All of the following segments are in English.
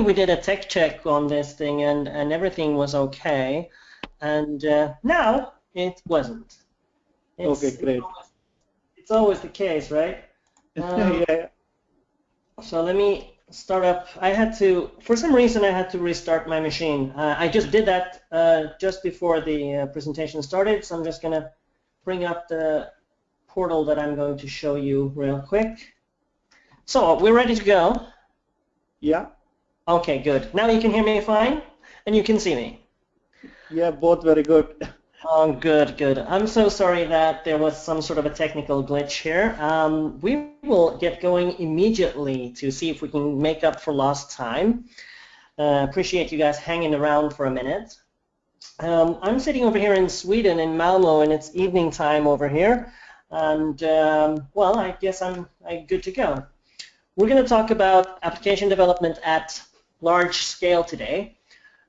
we did a tech check on this thing and, and everything was okay. And uh, now it wasn't. It's, okay, great. It's always, it's always the case, right? Um, yeah. So let me start up. I had to, for some reason, I had to restart my machine. Uh, I just did that uh, just before the uh, presentation started, so I'm just going to bring up the portal that I'm going to show you real quick. So we're ready to go. Yeah. Okay, good. Now you can hear me fine, and you can see me. Yeah, both very good. Oh, good, good. I'm so sorry that there was some sort of a technical glitch here. Um, we will get going immediately to see if we can make up for lost time. Uh, appreciate you guys hanging around for a minute. Um, I'm sitting over here in Sweden, in Malmo, and it's evening time over here. And, um, well, I guess I'm, I'm good to go. We're going to talk about application development at large scale today.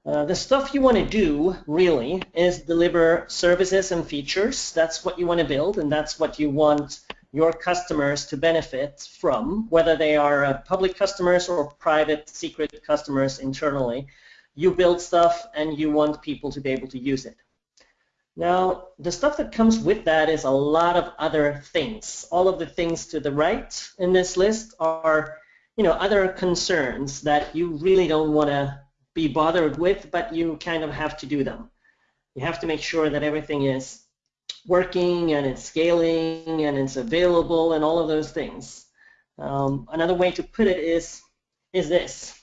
Uh, the stuff you want to do, really, is deliver services and features. That's what you want to build, and that's what you want your customers to benefit from, whether they are uh, public customers or private secret customers internally. You build stuff, and you want people to be able to use it. Now, the stuff that comes with that is a lot of other things. All of the things to the right in this list are, you know, other concerns that you really don't want to be bothered with, but you kind of have to do them. You have to make sure that everything is working and it's scaling and it's available and all of those things. Um, another way to put it is, is this.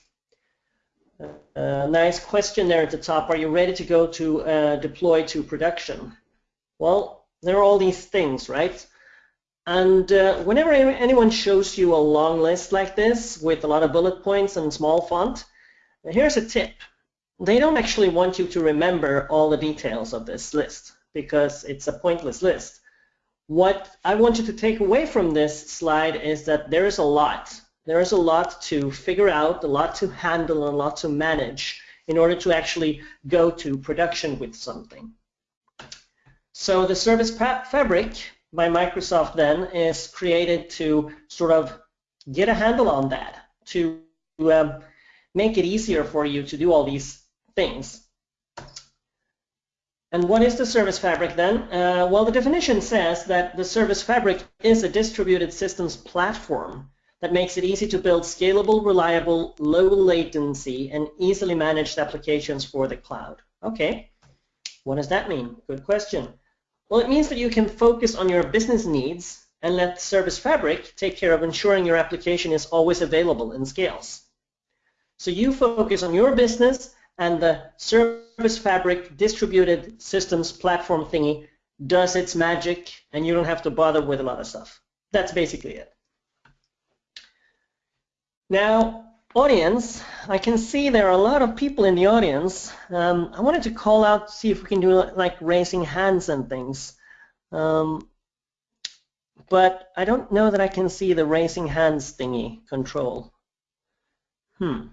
Uh, nice question there at the top. Are you ready to go to uh, deploy to production? Well, there are all these things, right? And uh, whenever anyone shows you a long list like this with a lot of bullet points and small font, here's a tip. They don't actually want you to remember all the details of this list because it's a pointless list. What I want you to take away from this slide is that there is a lot. There is a lot to figure out, a lot to handle, and a lot to manage in order to actually go to production with something. So the Service Fabric by Microsoft then is created to sort of get a handle on that, to um, make it easier for you to do all these things. And what is the service fabric then? Uh, well, the definition says that the service fabric is a distributed systems platform that makes it easy to build scalable, reliable, low latency, and easily managed applications for the cloud. Okay, what does that mean? Good question. Well, it means that you can focus on your business needs and let Service Fabric take care of ensuring your application is always available and scales. So you focus on your business and the Service Fabric distributed systems platform thingy does its magic and you don't have to bother with a lot of stuff. That's basically it. Now, audience, I can see there are a lot of people in the audience. Um, I wanted to call out, see if we can do like raising hands and things. Um, but I don't know that I can see the raising hands thingy control. Hmm.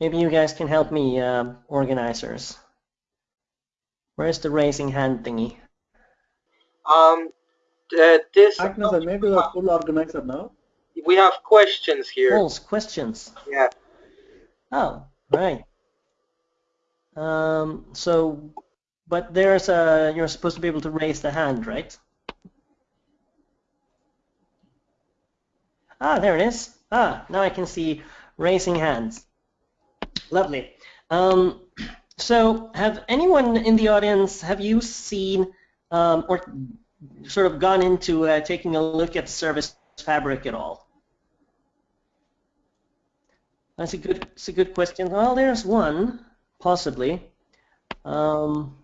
Maybe you guys can help me, uh, organizers. Where's the raising hand thingy? Um, uh, this. Agnes, maybe a full organizer now. We have questions here. Polls, questions. Yeah. Oh, right. Um, so, but there's a, you're supposed to be able to raise the hand, right? Ah, there it is. Ah, now I can see raising hands. Lovely. Um, so have anyone in the audience, have you seen um, or sort of gone into uh, taking a look at Service Fabric at all? That's a good, that's a good question. Well, there's one, possibly. Um,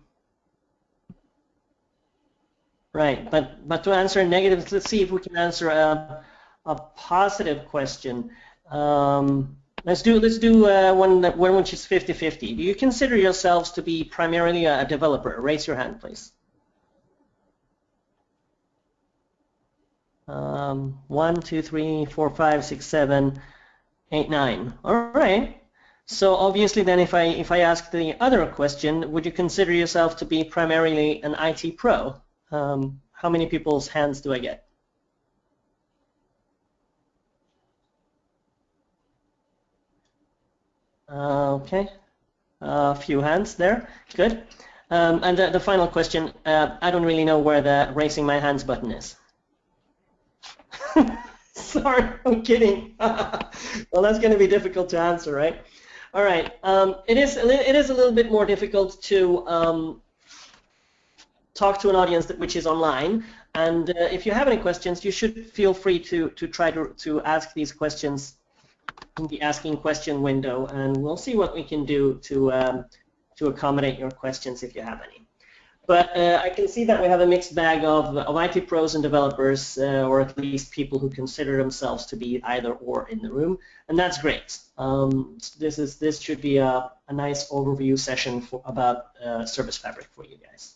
right, but but to answer a negative, let's see if we can answer a, a positive question. Um, Let's do let's do uh, one that one which is 50-50. Do you consider yourselves to be primarily a developer? Raise your hand, please. Um, one, two, three, four, five, six, seven, eight, nine. All right. So obviously, then, if I if I ask the other question, would you consider yourself to be primarily an IT pro? Um, how many people's hands do I get? Uh, okay, a few hands there. Good. Um, and the, the, final question, uh, I don't really know where the raising my hands button is. Sorry, I'm kidding. well, that's going to be difficult to answer, right? All right. Um, it is it is a little bit more difficult to um, talk to an audience that, which is online. And uh, if you have any questions, you should feel free to to try to to ask these questions in the asking question window, and we'll see what we can do to um, to accommodate your questions if you have any. But uh, I can see that we have a mixed bag of, of IT pros and developers, uh, or at least people who consider themselves to be either or in the room, and that's great. Um, this is this should be a, a nice overview session for, about uh, Service Fabric for you guys.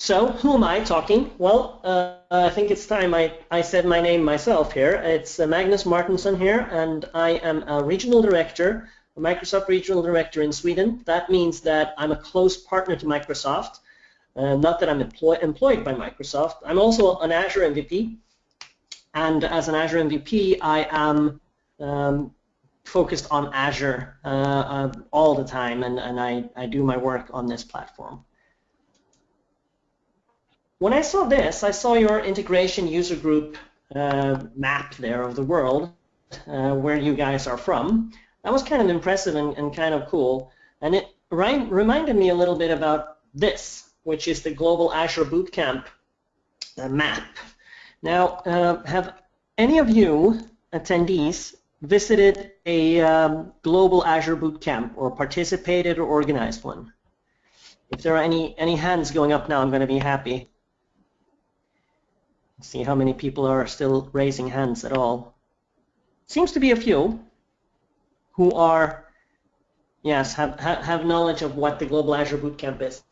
So who am I talking? Well, uh, I think it's time I, I said my name myself here. It's uh, Magnus Mårtensson here, and I am a regional director Microsoft Regional Director in Sweden. That means that I'm a close partner to Microsoft. Uh, not that I'm employ employed by Microsoft. I'm also an Azure MVP. And as an Azure MVP, I am um, focused on Azure uh, uh, all the time, and, and I, I do my work on this platform. When I saw this, I saw your integration user group uh, map there of the world, uh, where you guys are from that was kind of impressive and, and kind of cool. And it reminded me a little bit about this, which is the Global Azure Bootcamp uh, map. Now, uh, have any of you attendees visited a um, Global Azure Bootcamp or participated or organized one? If there are any, any hands going up now, I'm going to be happy. See how many people are still raising hands at all. Seems to be a few who are, yes, have, have knowledge of what the Global Azure Bootcamp is.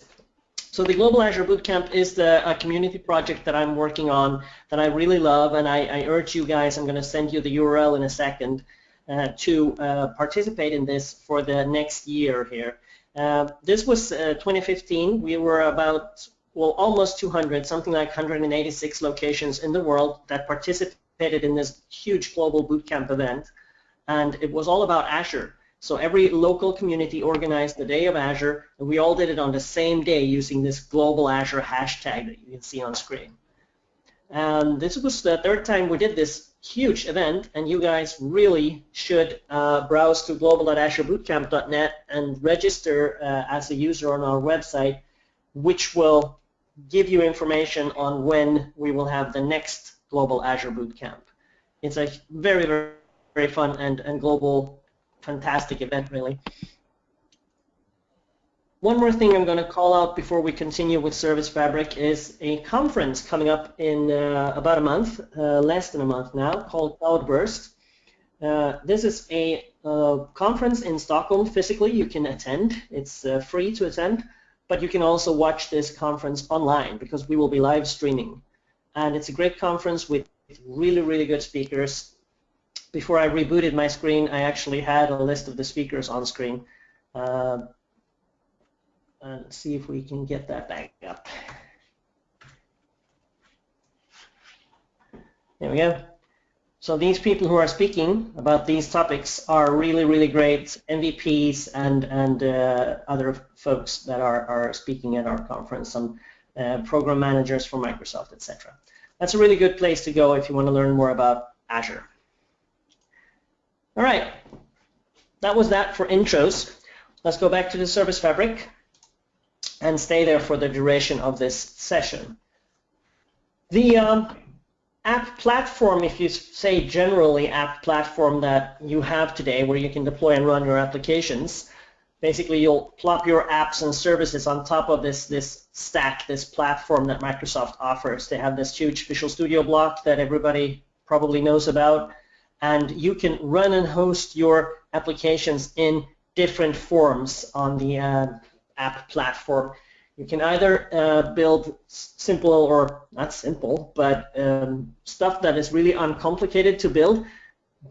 So the Global Azure Bootcamp is the a community project that I'm working on that I really love, and I, I urge you guys, I'm going to send you the URL in a second, uh, to uh, participate in this for the next year here. Uh, this was uh, 2015. We were about, well, almost 200, something like 186 locations in the world that participated in this huge global bootcamp event and it was all about Azure. So every local community organized the day of Azure, and we all did it on the same day using this global Azure hashtag that you can see on screen. And this was the third time we did this huge event, and you guys really should uh, browse to global.azurebootcamp.net and register uh, as a user on our website, which will give you information on when we will have the next Global Azure Bootcamp. It's a very, very very fun and, and global, fantastic event, really. One more thing I'm going to call out before we continue with Service Fabric is a conference coming up in uh, about a month, uh, less than a month now, called Cloudburst. Uh, this is a uh, conference in Stockholm physically. You can attend. It's uh, free to attend, but you can also watch this conference online because we will be live streaming. And it's a great conference with really, really good speakers before I rebooted my screen, I actually had a list of the speakers on screen. Uh, and see if we can get that back up. There we go. So these people who are speaking about these topics are really, really great MVPs and, and uh, other folks that are, are speaking at our conference, some uh, program managers for Microsoft, etc. That's a really good place to go if you want to learn more about Azure. All right, that was that for intros. Let's go back to the service fabric and stay there for the duration of this session. The um, app platform, if you say generally app platform that you have today where you can deploy and run your applications, basically you'll plop your apps and services on top of this, this stack, this platform that Microsoft offers. They have this huge Visual Studio block that everybody probably knows about and you can run and host your applications in different forms on the uh, app platform. You can either uh, build simple or not simple, but um, stuff that is really uncomplicated to build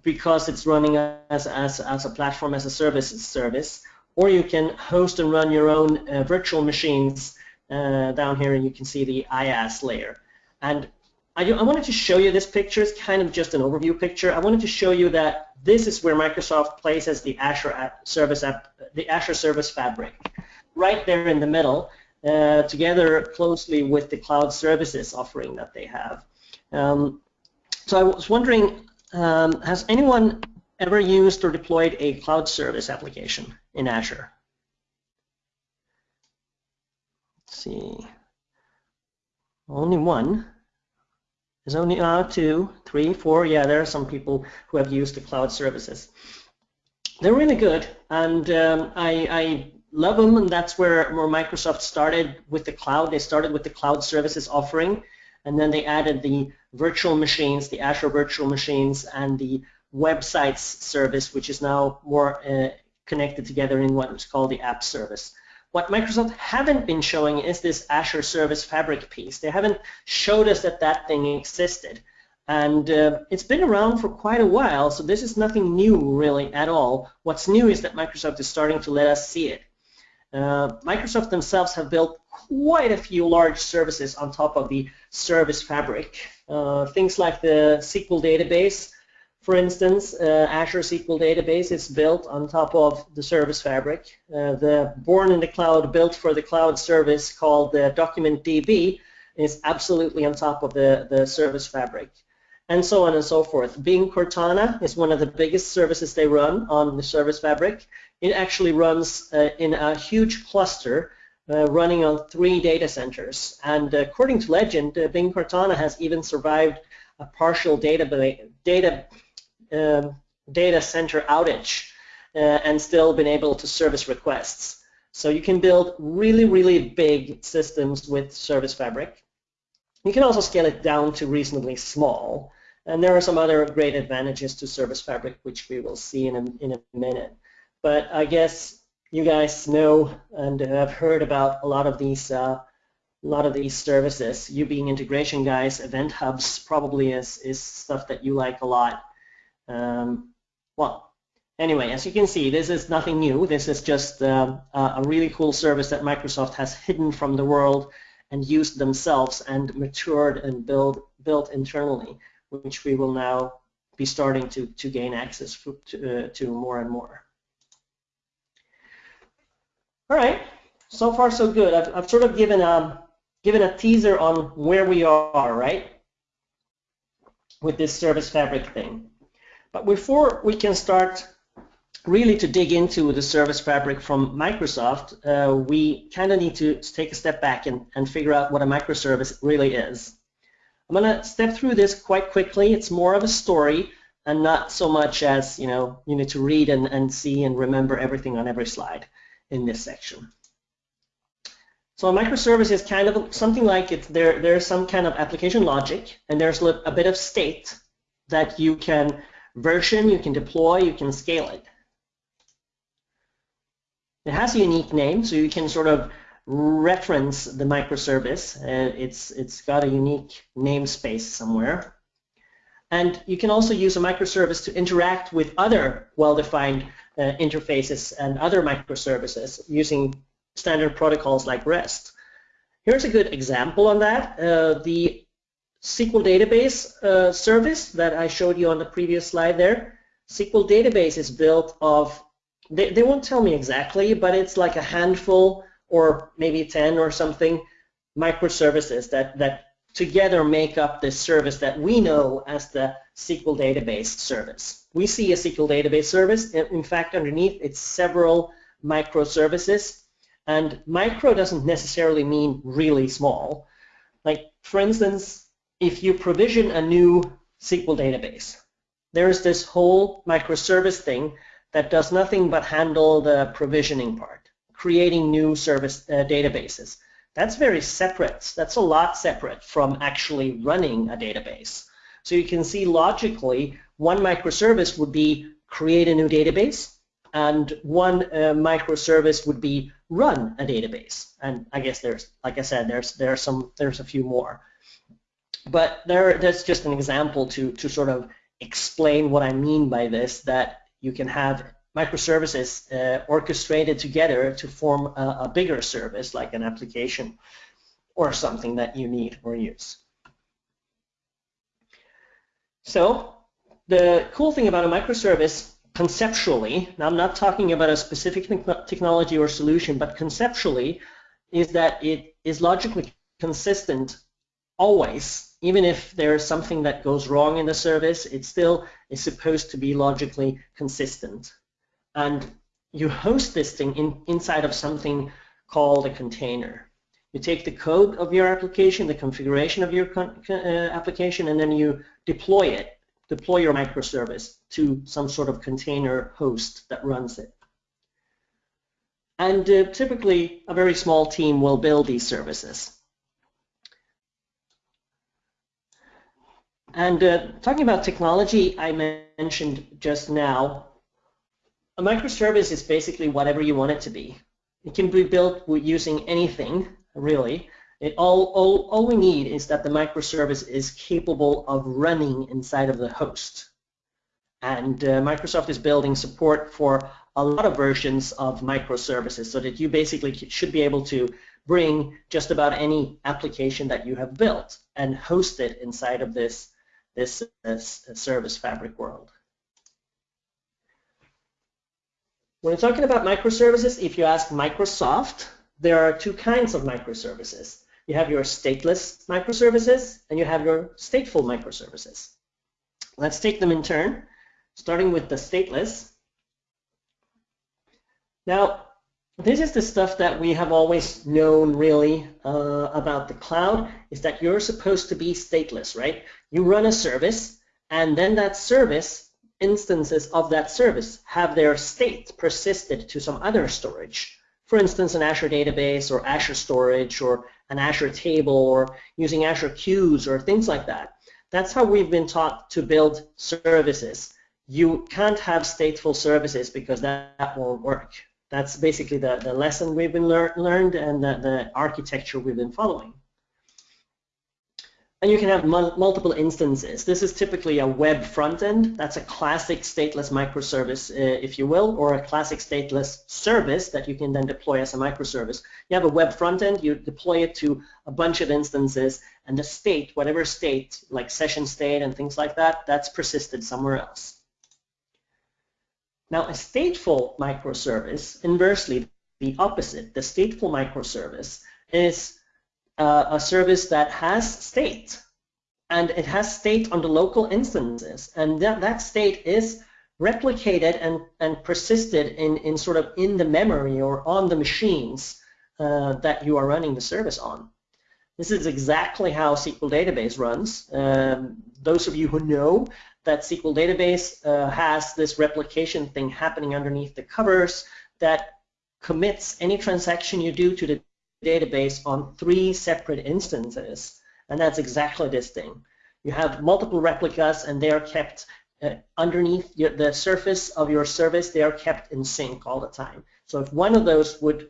because it's running as, as, as a platform as a service service, or you can host and run your own uh, virtual machines uh, down here, and you can see the IaaS layer. And I, I wanted to show you this picture. It's kind of just an overview picture. I wanted to show you that this is where Microsoft places the Azure app Service app, the Azure Service Fabric, right there in the middle, uh, together closely with the cloud services offering that they have. Um, so I was wondering, um, has anyone ever used or deployed a cloud service application in Azure? Let's see. Only one. There's only uh, two, three, four. Yeah, there are some people who have used the cloud services. They're really good, and um, I, I love them, and that's where, where Microsoft started with the cloud. They started with the cloud services offering, and then they added the virtual machines, the Azure virtual machines, and the websites service, which is now more uh, connected together in what is called the app service. What Microsoft haven't been showing is this Azure Service Fabric piece. They haven't showed us that that thing existed. And uh, it's been around for quite a while, so this is nothing new really at all. What's new is that Microsoft is starting to let us see it. Uh, Microsoft themselves have built quite a few large services on top of the Service Fabric. Uh, things like the SQL database, for instance, uh, Azure SQL Database is built on top of the Service Fabric. Uh, the born in the cloud, built for the cloud service called the Document DB is absolutely on top of the, the Service Fabric, and so on and so forth. Bing Cortana is one of the biggest services they run on the Service Fabric. It actually runs uh, in a huge cluster uh, running on three data centers. And according to legend, uh, Bing Cortana has even survived a partial data, data um, data center outage uh, and still been able to service requests. So you can build really, really big systems with Service Fabric. You can also scale it down to reasonably small. And there are some other great advantages to Service Fabric, which we will see in a, in a minute. But I guess you guys know and have heard about a lot of these uh, a lot of these services. You being integration guys, Event Hubs probably is, is stuff that you like a lot. Um, well, anyway, as you can see, this is nothing new. This is just uh, a really cool service that Microsoft has hidden from the world and used themselves and matured and build, built internally, which we will now be starting to, to gain access to, uh, to more and more. All right, so far so good. I've, I've sort of given a, given a teaser on where we are, right, with this service fabric thing. But before we can start really to dig into the service fabric from Microsoft, uh, we kind of need to take a step back and, and figure out what a microservice really is. I'm going to step through this quite quickly. It's more of a story and not so much as, you know, you need to read and, and see and remember everything on every slide in this section. So a microservice is kind of something like it. There, there's some kind of application logic, and there's a bit of state that you can version, you can deploy, you can scale it. It has a unique name, so you can sort of reference the microservice. Uh, it's, it's got a unique namespace somewhere. And you can also use a microservice to interact with other well-defined uh, interfaces and other microservices using standard protocols like REST. Here's a good example on that. Uh, the SQL database uh, service that I showed you on the previous slide there. SQL database is built of, they, they won't tell me exactly, but it's like a handful or maybe 10 or something microservices that, that together make up this service that we know as the SQL database service. We see a SQL database service. In fact, underneath it's several microservices. And micro doesn't necessarily mean really small. Like, for instance, if you provision a new SQL database, there's this whole microservice thing that does nothing but handle the provisioning part, creating new service uh, databases. That's very separate. That's a lot separate from actually running a database. So you can see logically, one microservice would be create a new database, and one uh, microservice would be run a database. And I guess there's, like I said, there's there's some there's a few more. But there, that's just an example to, to sort of explain what I mean by this, that you can have microservices uh, orchestrated together to form a, a, bigger service like an application or something that you need or use. So the cool thing about a microservice conceptually, now I'm not talking about a specific technology or solution, but conceptually is that it is logically consistent always, even if there's something that goes wrong in the service, it still is supposed to be logically consistent. And you host this thing in, inside of something called a container. You take the code of your application, the configuration of your uh, application, and then you deploy it, deploy your microservice to some sort of container host that runs it. And uh, typically, a very small team will build these services. And uh, talking about technology, I mentioned just now, a microservice is basically whatever you want it to be. It can be built using anything, really. It all, all, all we need is that the microservice is capable of running inside of the host. And uh, Microsoft is building support for a lot of versions of microservices so that you basically should be able to bring just about any application that you have built and host it inside of this, this, this service fabric world. When you're talking about microservices, if you ask Microsoft, there are two kinds of microservices. You have your stateless microservices and you have your stateful microservices. Let's take them in turn, starting with the stateless. Now, this is the stuff that we have always known really uh, about the cloud, is that you're supposed to be stateless, right? You run a service, and then that service, instances of that service, have their state persisted to some other storage for instance, an Azure database or Azure storage or an Azure table or using Azure queues or things like that. That's how we've been taught to build services. You can't have stateful services because that, that won't work. That's basically the, the lesson we've been lear learned and the, the architecture we've been following. And you can have multiple instances. This is typically a web front end. That's a classic stateless microservice, uh, if you will, or a classic stateless service that you can then deploy as a microservice. You have a web front end, you deploy it to a bunch of instances, and the state, whatever state, like session state and things like that, that's persisted somewhere else. Now, a stateful microservice, inversely, the opposite, the stateful microservice, is uh, a service that has state and it has state on the local instances and that, that state is replicated and, and persisted in, in sort of in the memory or on the machines uh, that you are running the service on. This is exactly how SQL database runs. Um, those of you who know that SQL database uh, has this replication thing happening underneath the covers that commits any transaction you do to the database on three separate instances. And that's exactly this thing. You have multiple replicas and they are kept uh, underneath your, the surface of your service, they are kept in sync all the time. So if one of those would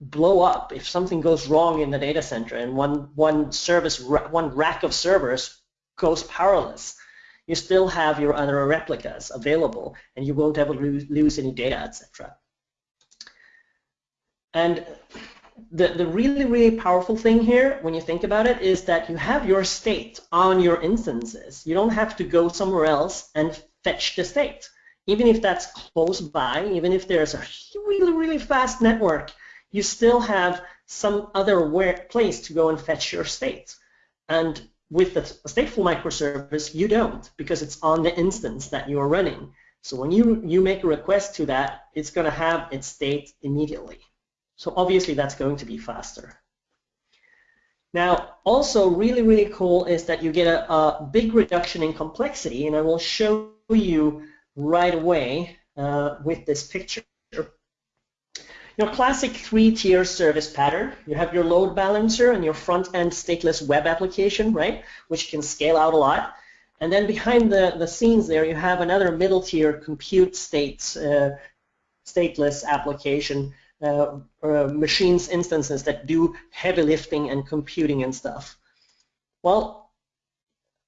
blow up, if something goes wrong in the data center and one, one service, one rack of servers goes powerless, you still have your other replicas available and you won't ever lose, any data, etc. And the, the really, really powerful thing here, when you think about it, is that you have your state on your instances. You don't have to go somewhere else and fetch the state. Even if that's close by, even if there's a really, really fast network, you still have some other place to go and fetch your state. And with the stateful microservice, you don't, because it's on the instance that you are running. So when you, you make a request to that, it's going to have its state immediately. So obviously that's going to be faster. Now, also really, really cool is that you get a, a big reduction in complexity, and I will show you right away uh, with this picture. Your classic three-tier service pattern. You have your load balancer and your front-end stateless web application, right, which can scale out a lot. And then behind the, the scenes there, you have another middle-tier compute states, uh, stateless application uh, uh, machines instances that do heavy lifting and computing and stuff. Well,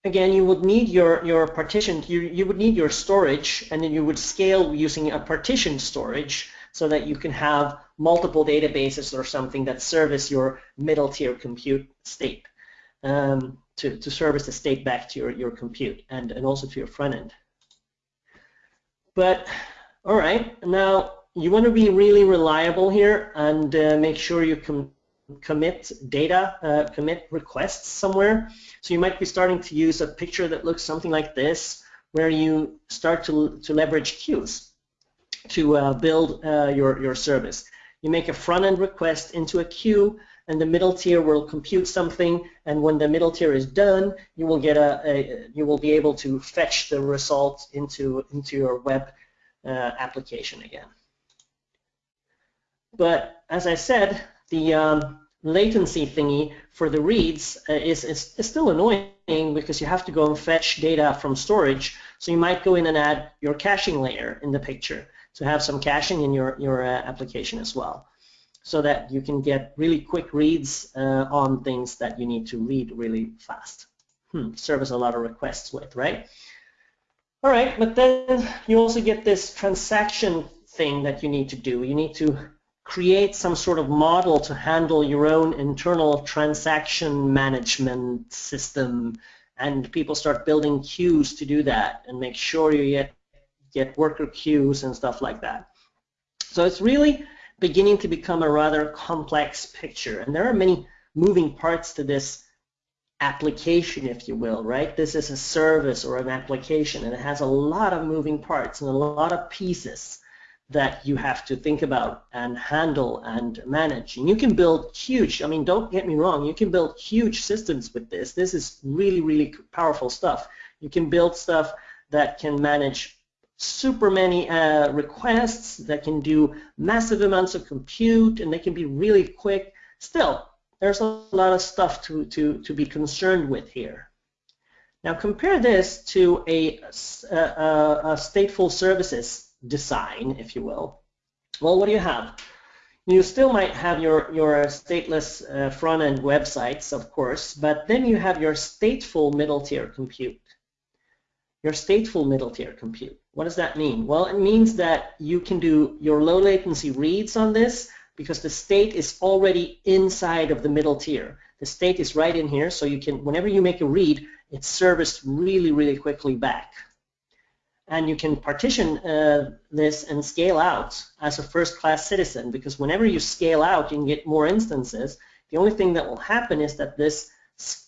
again, you would need your, your partition, you, you would need your storage, and then you would scale using a partition storage so that you can have multiple databases or something that service your middle tier compute state. Um, to, to service the state back to your, your compute and, and also to your front end. But all right, now you want to be really reliable here and uh, make sure you can commit data, uh, commit requests somewhere. So you might be starting to use a picture that looks something like this, where you start to, to leverage queues to uh, build uh, your, your service. You make a front-end request into a queue, and the middle tier will compute something, and when the middle tier is done, you will get a, a you will be able to fetch the result into, into your web uh, application again. But as I said, the um, latency thingy for the reads uh, is, is, is, still annoying because you have to go and fetch data from storage. So you might go in and add your caching layer in the picture to have some caching in your, your uh, application as well so that you can get really quick reads uh, on things that you need to read really fast. Hmm, service a lot of requests with, right? All right, but then you also get this transaction thing that you need to do. You need to create some sort of model to handle your own internal transaction management system and people start building queues to do that and make sure you get, get worker queues and stuff like that. So it's really beginning to become a rather complex picture and there are many moving parts to this application, if you will, right? This is a service or an application and it has a lot of moving parts and a lot of pieces that you have to think about and handle and manage. And you can build huge, I mean, don't get me wrong, you can build huge systems with this. This is really, really powerful stuff. You can build stuff that can manage super many uh, requests, that can do massive amounts of compute, and they can be really quick. Still, there's a lot of stuff to, to, to be concerned with here. Now compare this to a, a, a stateful services design, if you will. Well, what do you have? You still might have your, your stateless uh, front-end websites, of course, but then you have your stateful middle-tier compute. Your stateful middle-tier compute. What does that mean? Well, it means that you can do your low latency reads on this because the state is already inside of the middle tier. The state is right in here, so you can, whenever you make a read, it's serviced really, really quickly back and you can partition uh, this and scale out as a first-class citizen because whenever you scale out, you can get more instances. The only thing that will happen is that this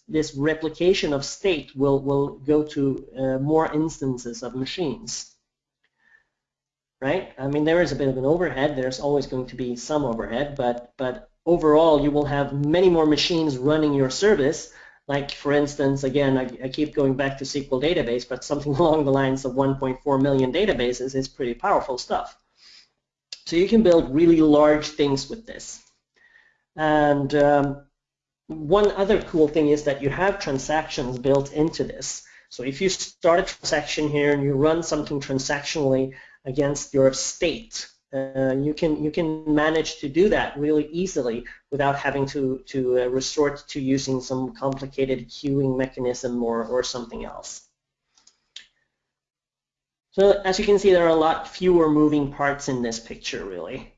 this replication of state will will go to uh, more instances of machines. Right? I mean, there is a bit of an overhead. There's always going to be some overhead, but but overall, you will have many more machines running your service like for instance, again, I, I, keep going back to SQL database, but something along the lines of 1.4 million databases is pretty powerful stuff. So you can build really large things with this. And um, one other cool thing is that you have transactions built into this. So if you start a transaction here and you run something transactionally against your state, uh, you can you can manage to do that really easily without having to to uh, resort to using some complicated queuing mechanism or or something else. So as you can see, there are a lot fewer moving parts in this picture, really.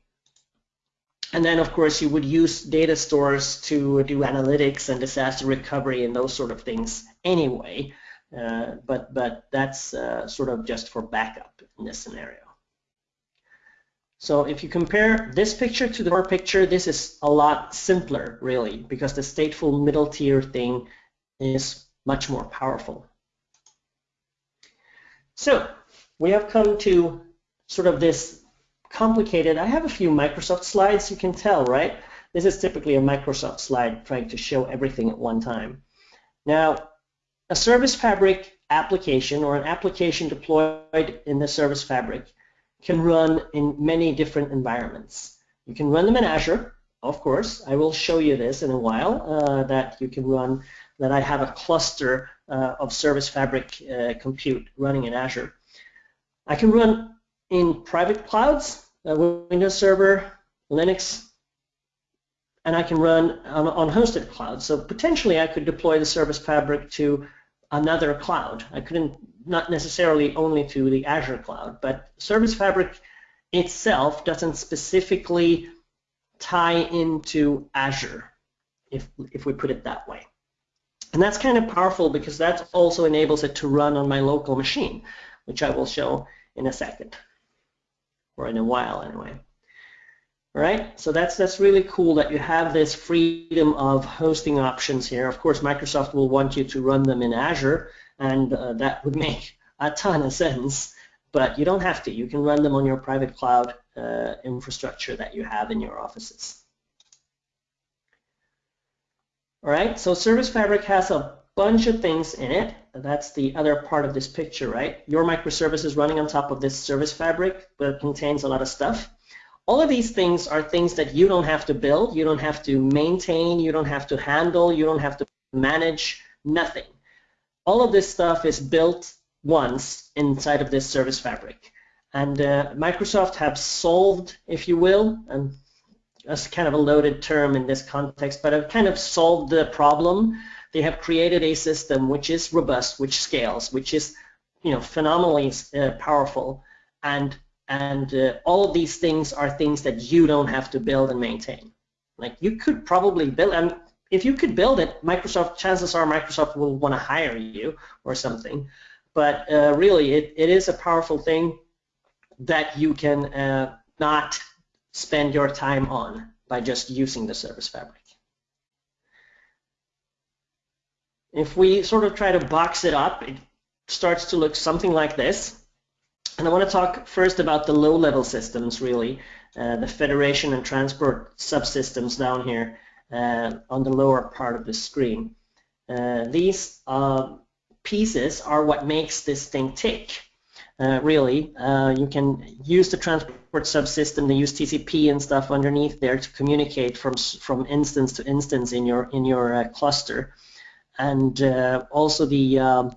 And then, of course, you would use data stores to do analytics and disaster recovery and those sort of things anyway. Uh, but but that's uh, sort of just for backup in this scenario. So if you compare this picture to the core picture, this is a lot simpler, really, because the stateful middle tier thing is much more powerful. So we have come to sort of this complicated, I have a few Microsoft slides, you can tell, right? This is typically a Microsoft slide trying to show everything at one time. Now, a Service Fabric application or an application deployed in the Service Fabric can run in many different environments. You can run them in Azure, of course. I will show you this in a while, uh, that you can run, that I have a cluster uh, of Service Fabric uh, compute running in Azure. I can run in private clouds, uh, Windows Server, Linux, and I can run on, on hosted clouds. So potentially I could deploy the Service Fabric to another cloud. I couldn't not necessarily only to the Azure cloud, but Service Fabric itself doesn't specifically tie into Azure, if, if we put it that way. And that's kind of powerful because that also enables it to run on my local machine, which I will show in a second, or in a while anyway. Right, so that's that's really cool that you have this freedom of hosting options here. Of course, Microsoft will want you to run them in Azure, and uh, that would make a ton of sense, but you don't have to. You can run them on your private cloud uh, infrastructure that you have in your offices. All right, so Service Fabric has a bunch of things in it. That's the other part of this picture, right? Your microservice is running on top of this Service Fabric, but it contains a lot of stuff. All of these things are things that you don't have to build, you don't have to maintain, you don't have to handle, you don't have to manage, nothing. All of this stuff is built once inside of this service fabric. And uh, Microsoft have solved, if you will, and that's kind of a loaded term in this context, but have kind of solved the problem. They have created a system which is robust, which scales, which is you know phenomenally uh, powerful, and and uh, all of these things are things that you don't have to build and maintain. Like you could probably build, and if you could build it, Microsoft, chances are Microsoft will want to hire you or something. But uh, really, it, it is a powerful thing that you can uh, not spend your time on by just using the service fabric. If we sort of try to box it up, it starts to look something like this. And I want to talk first about the low-level systems, really, uh, the federation and transport subsystems down here uh, on the lower part of the screen. Uh, these uh, pieces are what makes this thing tick. Uh, really, uh, you can use the transport subsystem, they use TCP and stuff underneath there to communicate from from instance to instance in your in your cluster, and also the um,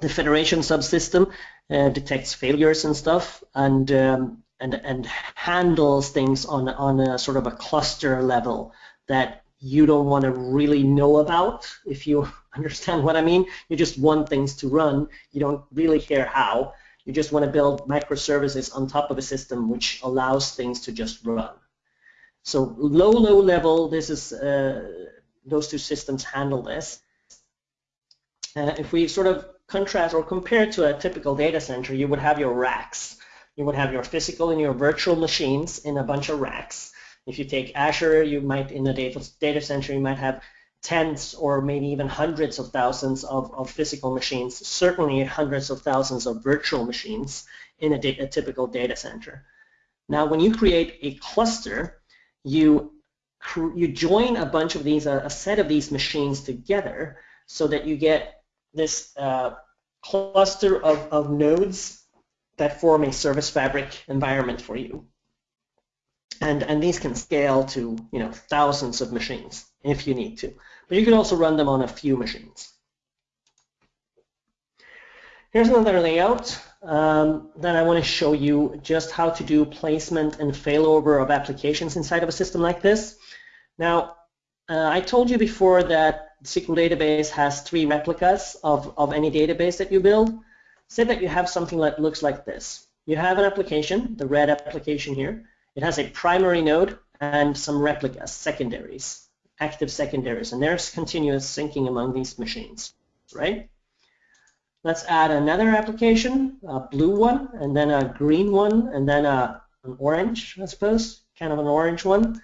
the federation subsystem uh, detects failures and stuff and um, and and handles things on on a sort of a cluster level that you don't want to really know about if you understand what I mean. You just want things to run. You don't really care how. You just want to build microservices on top of a system which allows things to just run. So low low level this is uh, those two systems handle this uh, if we sort of contrast or compare to a typical data center, you would have your racks. You would have your physical and your virtual machines in a bunch of racks. If you take Azure, you might, in a data, data center, you might have tens or maybe even hundreds of thousands of, of physical machines, certainly hundreds of thousands of virtual machines in a, a typical data center. Now, when you create a cluster, you you join a bunch of these, a, set of these machines together so that you get this uh, cluster of, of nodes that form a service fabric environment for you. And, and these can scale to you know thousands of machines if you need to. But you can also run them on a few machines. Here's another layout. Um, then I want to show you just how to do placement and failover of applications inside of a system like this. Now, uh, I told you before that SQL database has three replicas of, of any database that you build. Say that you have something that looks like this. You have an application, the red application here. It has a primary node and some replicas, secondaries, active secondaries, and there's continuous syncing among these machines, right? Let's add another application, a blue one, and then a green one, and then a, an orange, I suppose, kind of an orange one,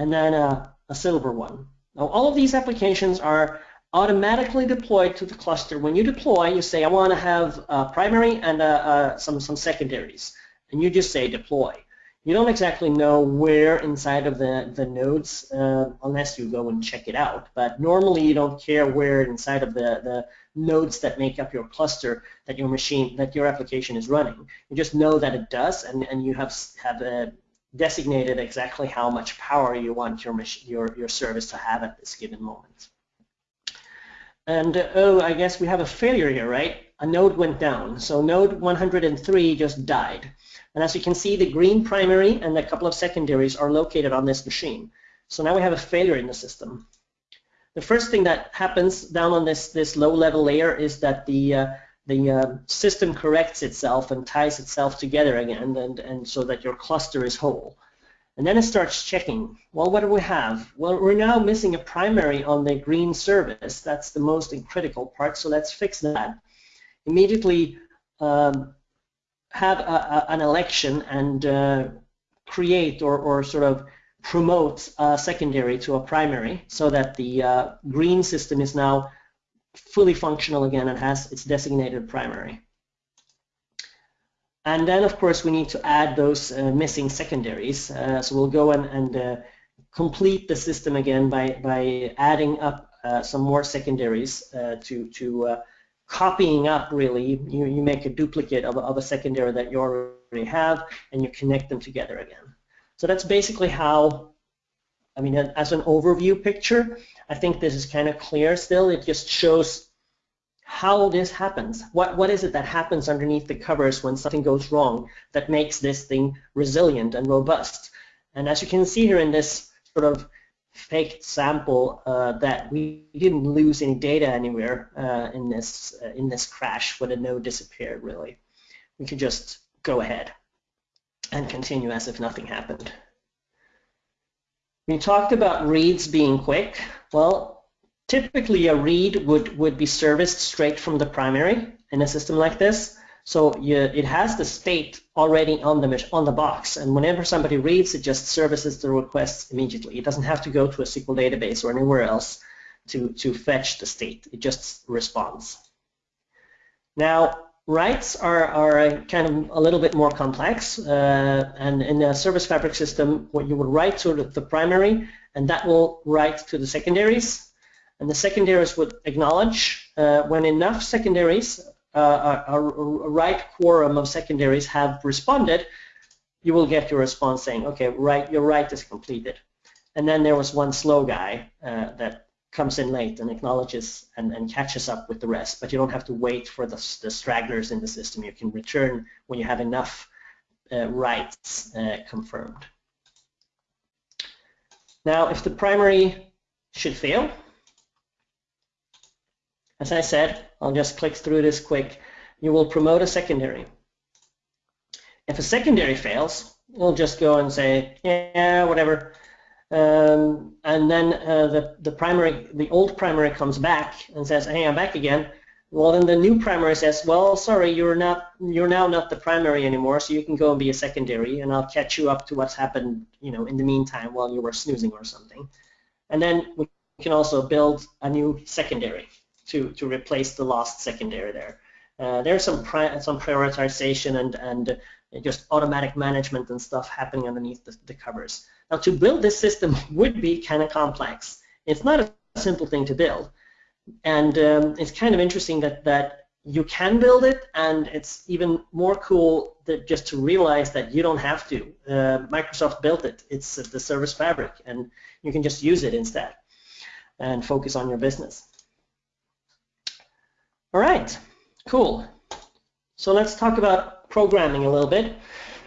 and then a, a silver one. Now, all of these applications are automatically deployed to the cluster. When you deploy, you say, I want to have a primary and some, some secondaries. And you just say deploy. You don't exactly know where inside of the, the nodes uh, unless you go and check it out. But normally you don't care where inside of the, the nodes that make up your cluster that your machine, that your application is running. You just know that it does and, and you have, have a designated exactly how much power you want your, your, your service to have at this given moment. And uh, oh, I guess we have a failure here, right? A node went down. So node 103 just died. And as you can see, the green primary and a couple of secondaries are located on this machine. So now we have a failure in the system. The first thing that happens down on this, this low-level layer is that the uh, the uh, system corrects itself and ties itself together again and, and so that your cluster is whole. And then it starts checking, well, what do we have? Well, we're now missing a primary on the green service. That's the most critical part, so let's fix that. Immediately um, have a, a, an election and uh, create or, or sort of promote a secondary to a primary so that the uh, green system is now fully functional again and has its designated primary. And then, of course, we need to add those uh, missing secondaries. Uh, so we'll go and, and uh, complete the system again by, by adding up uh, some more secondaries uh, to, to uh, copying up, really. You, you make a duplicate of of a secondary that you already have, and you connect them together again. So that's basically how, I mean, as an overview picture, I think this is kind of clear still. It just shows how this happens. What, what is it that happens underneath the covers when something goes wrong that makes this thing resilient and robust? And as you can see here in this sort of faked sample uh, that we didn't lose any data anywhere uh, in this uh, in this crash when the node disappeared really. We could just go ahead and continue as if nothing happened. We talked about reads being quick. Well, Typically, a read would, would be serviced straight from the primary in a system like this. So you, it has the state already on the on the box, and whenever somebody reads, it just services the requests immediately. It doesn't have to go to a SQL database or anywhere else to, to fetch the state. It just responds. Now, writes are, are kind of a little bit more complex, uh, and in a service fabric system, what you would write to the primary, and that will write to the secondaries, and the secondaries would acknowledge uh, when enough secondaries, uh, a, a, right quorum of secondaries have responded, you will get your response saying, okay, right, your right is completed. And then there was one slow guy uh, that comes in late and acknowledges and, and, catches up with the rest, but you don't have to wait for the, the stragglers in the system. You can return when you have enough uh, rights uh, confirmed. Now, if the primary should fail, as I said, I'll just click through this quick. You will promote a secondary. If a secondary fails, we'll just go and say, yeah, whatever. Um, and then uh, the, the primary, the old primary comes back and says, hey, I'm back again. Well, then the new primary says, well, sorry, you're not, you're now not the primary anymore, so you can go and be a secondary, and I'll catch you up to what's happened, you know, in the meantime while you were snoozing or something. And then we can also build a new secondary to, to replace the lost secondary there. Uh, there's some some prioritization and and just automatic management and stuff happening underneath the, the covers. Now to build this system would be kind of complex. It's not a simple thing to build, and um, it's kind of interesting that that you can build it, and it's even more cool that just to realize that you don't have to. Uh, Microsoft built it. It's the service fabric, and you can just use it instead and focus on your business. All right, cool. So let's talk about programming a little bit.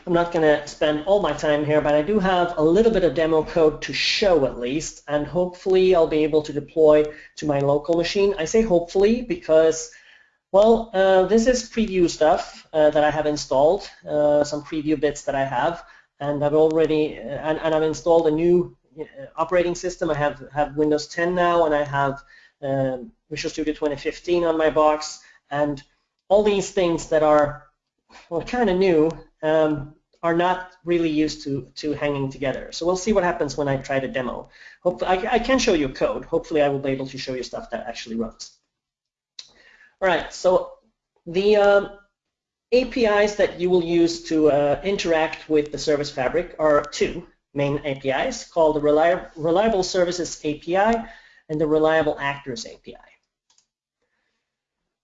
I'm not going to spend all my time here, but I do have a little bit of demo code to show at least, and hopefully I'll be able to deploy to my local machine. I say hopefully because, well, uh, this is preview stuff uh, that I have installed, uh, some preview bits that I have, and I've already, uh, and, and I've installed a new uh, operating system. I have, have Windows 10 now, and I have um, Visual Studio 2015 on my box, and all these things that are well, kind of new um, are not really used to, to hanging together. So we'll see what happens when I try to demo. Hopefully, I, I can show you code. Hopefully, I will be able to show you stuff that actually runs. All right, so the um, APIs that you will use to uh, interact with the service fabric are two main APIs called the Reliable, Reliable Services API and the Reliable Actors API.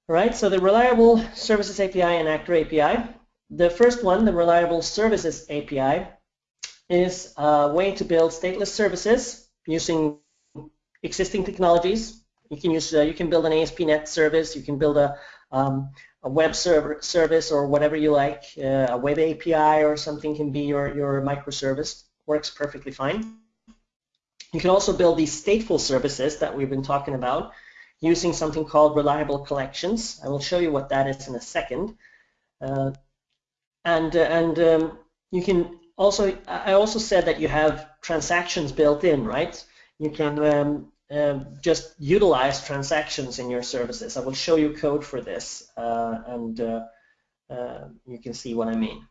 All right, so the Reliable Services API and Actor API. The first one, the Reliable Services API, is a way to build stateless services using existing technologies. You can use, uh, you can build an ASP.NET service, you can build a, um, a web server service or whatever you like, uh, a web API or something can be your, your microservice. Works perfectly fine. You can also build these stateful services that we've been talking about using something called reliable collections. I will show you what that is in a second. Uh, and uh, and um, you can also, I also said that you have transactions built in, right? You can um, um, just utilize transactions in your services. I will show you code for this, uh, and uh, uh, you can see what I mean.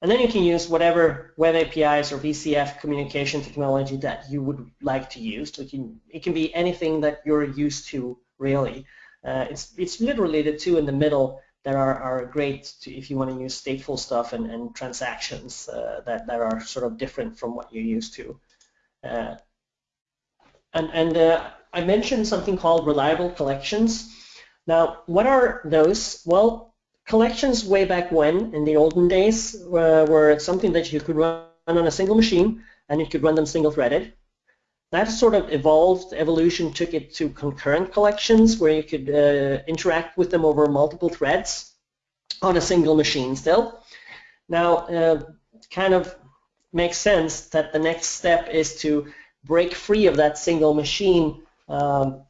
And then you can use whatever web APIs or WCF communication technology that you would like to use. So it can, it can be anything that you're used to, really. Uh, it's, it's literally the two in the middle that are, are great to, if you want to use stateful stuff and, and transactions uh, that, that are sort of different from what you're used to. Uh, and and uh, I mentioned something called reliable collections. Now, what are those? Well, collections way back when, in the olden days, were, were something that you could run on a single machine, and you could run them single-threaded. That sort of evolved, evolution took it to concurrent collections, where you could uh, interact with them over multiple threads on a single machine still. Now, uh, kind of makes sense that the next step is to break free of that single machine um,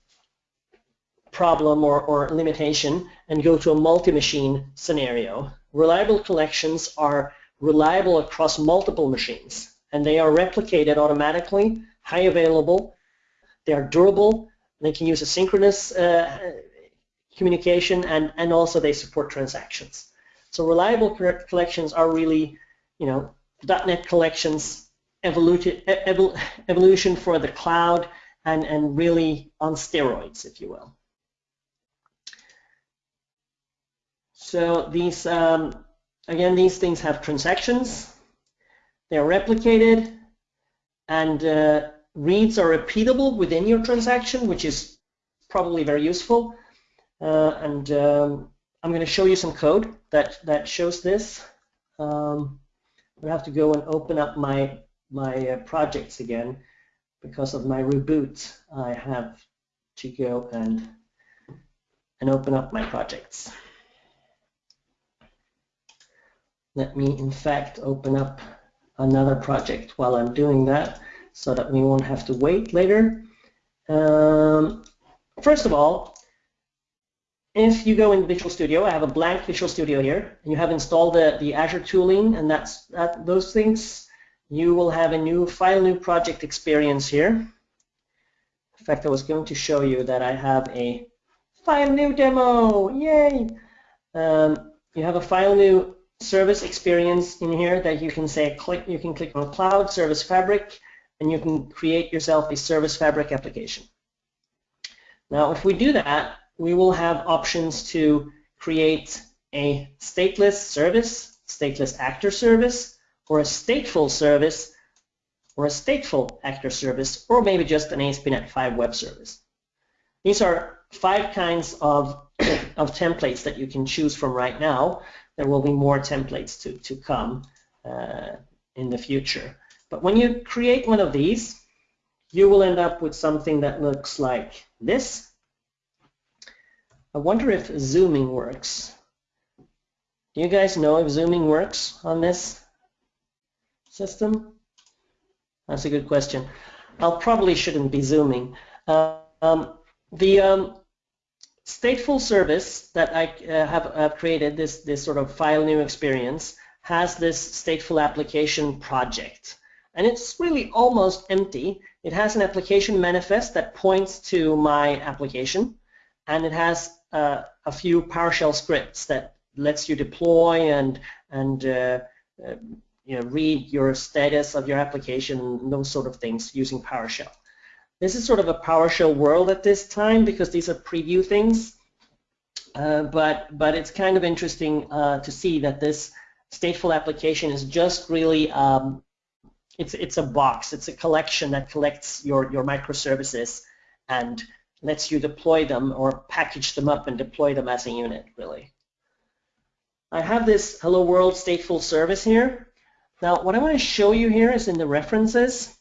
problem or, or limitation and go to a multi-machine scenario. Reliable collections are reliable across multiple machines and they are replicated automatically, high available, they are durable, they can use asynchronous uh, communication and, and also they support transactions. So reliable collections are really, you know, .NET collections evolution, evolution for the cloud and, and really on steroids, if you will. So these, um, again, these things have transactions. They're replicated, and uh, reads are repeatable within your transaction, which is probably very useful. Uh, and um, I'm going to show you some code that, that shows this. Um, I have to go and open up my my uh, projects again because of my reboot I have to go and and open up my projects let me in fact open up another project while I'm doing that so that we won't have to wait later um, first of all if you go in Visual Studio, I have a blank Visual Studio here, and you have installed the, the Azure tooling and that's that those things you will have a new file new project experience here. In fact, I was going to show you that I have a file new demo. Yay! Um, you have a file new service experience in here that you can say click. You can click on Cloud Service Fabric, and you can create yourself a Service Fabric application. Now, if we do that, we will have options to create a stateless service, stateless actor service, or a stateful service, or a stateful actor service, or maybe just an ASP.NET 5 web service. These are five kinds of, of templates that you can choose from right now. There will be more templates to, to come uh, in the future. But when you create one of these, you will end up with something that looks like this. I wonder if zooming works. Do you guys know if zooming works on this? system? That's a good question. I probably shouldn't be zooming. Um, the um, stateful service that I uh, have, have created, this, this sort of file new experience, has this stateful application project. And it's really almost empty. It has an application manifest that points to my application, and it has uh, a few PowerShell scripts that lets you deploy and, and uh, uh you know, read your status of your application, those sort of things using PowerShell. This is sort of a PowerShell world at this time because these are preview things, uh, but but it's kind of interesting uh, to see that this stateful application is just really um, it's it's a box, it's a collection that collects your your microservices and lets you deploy them or package them up and deploy them as a unit, really. I have this Hello World stateful service here. Now, what I want to show you here is in the references.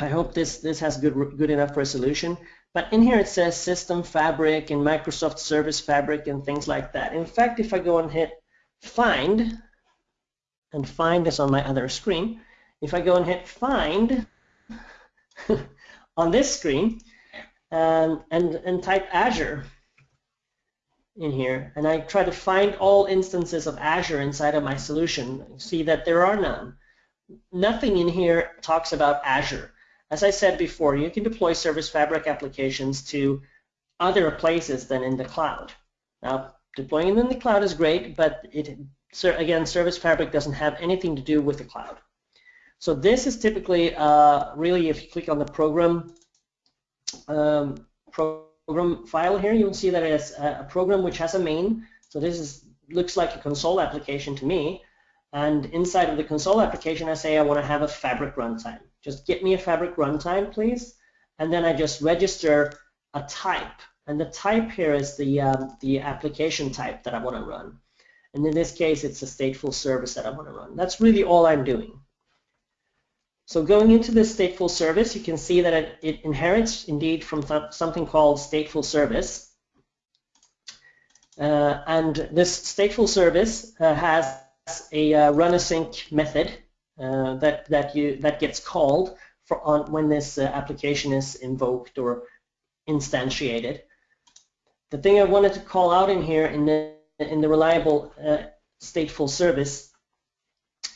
I hope this, this has good, good enough resolution. But in here it says System Fabric and Microsoft Service Fabric and things like that. In fact, if I go and hit Find, and Find is on my other screen, if I go and hit Find on this screen um, and, and type Azure, in here and I try to find all instances of Azure inside of my solution, see that there are none. nothing in here talks about Azure. As I said before, you can deploy Service Fabric applications to other places than in the cloud. Now, deploying them in the cloud is great, but it, again, Service Fabric doesn't have anything to do with the cloud. So this is typically uh, really, if you click on the program um, program file here, you'll see that it's a program which has a main. So this is looks like a console application to me. And inside of the console application, I say I want to have a Fabric runtime. Just get me a Fabric runtime, please. And then I just register a type. And the type here is the, um, the application type that I want to run. And in this case, it's a stateful service that I want to run. That's really all I'm doing. So going into this stateful service, you can see that it, it inherits indeed from th something called stateful service. Uh, and this stateful service uh, has a uh, run async method uh, that that you that gets called for on when this uh, application is invoked or instantiated. The thing I wanted to call out in here in the in the reliable uh, stateful service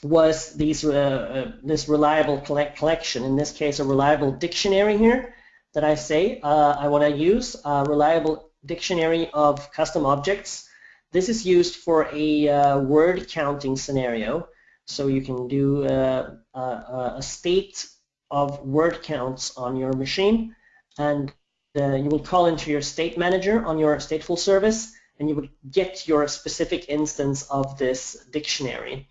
was these, uh, uh, this reliable collect collection, in this case a reliable dictionary here that I say uh, I want to use, a reliable dictionary of custom objects. This is used for a uh, word counting scenario. So you can do uh, a state of word counts on your machine and uh, you will call into your state manager on your stateful service and you would get your specific instance of this dictionary.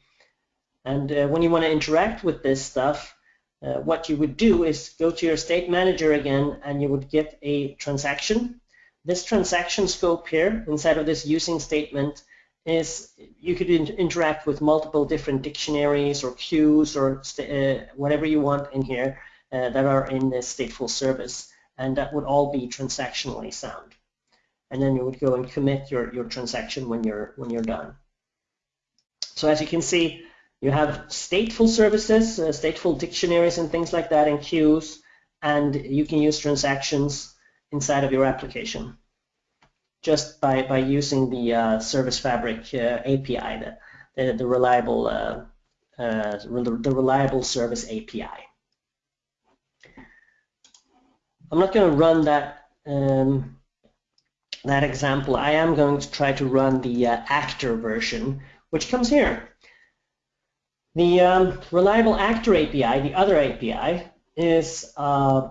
And uh, when you want to interact with this stuff, uh, what you would do is go to your state manager again and you would get a transaction. This transaction scope here inside of this using statement is you could in interact with multiple different dictionaries or queues or uh, whatever you want in here uh, that are in this stateful service and that would all be transactionally sound. And then you would go and commit your, your transaction when you're when you're done. So as you can see, you have stateful services, uh, stateful dictionaries and things like that in queues, and you can use transactions inside of your application just by, by using the uh, Service Fabric uh, API, the, the, the reliable uh, uh, the reliable service API. I'm not going to run that um, that example. I am going to try to run the uh, actor version, which comes here. The um, Reliable Actor API, the other API, is uh,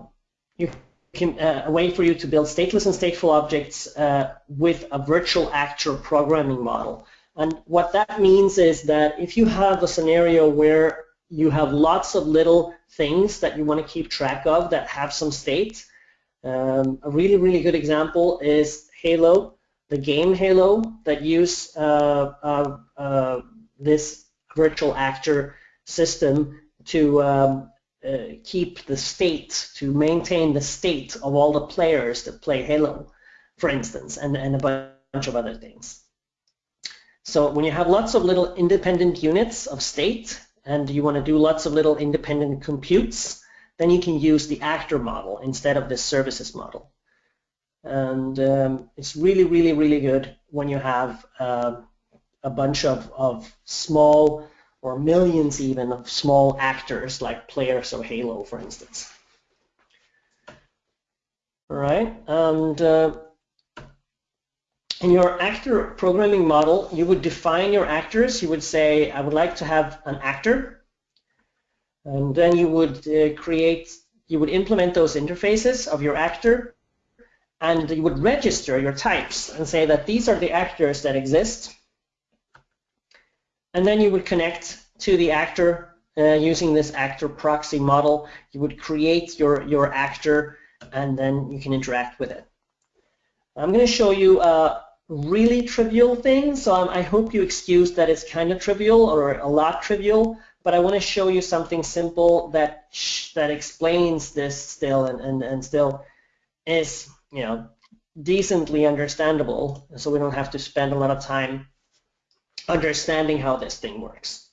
you can, uh, a way for you to build stateless and stateful objects uh, with a virtual actor programming model. And what that means is that if you have a scenario where you have lots of little things that you want to keep track of that have some state, um, a really, really good example is Halo, the game Halo that use uh, uh, uh, this virtual actor system to um, uh, keep the state, to maintain the state of all the players that play Halo, for instance, and, and a bunch of other things. So when you have lots of little independent units of state and you want to do lots of little independent computes, then you can use the actor model instead of the services model. And um, it's really, really, really good when you have uh, a bunch of, of small or millions even of small actors like players of Halo, for instance. All right, and uh, in your actor programming model, you would define your actors. You would say, I would like to have an actor. And then you would uh, create, you would implement those interfaces of your actor and you would register your types and say that these are the actors that exist and then you would connect to the actor uh, using this actor proxy model. You would create your, your actor and then you can interact with it. I'm going to show you a really trivial thing, so I hope you excuse that it's kind of trivial or a lot trivial, but I want to show you something simple that that explains this still and, and, and still is, you know, decently understandable, so we don't have to spend a lot of time understanding how this thing works.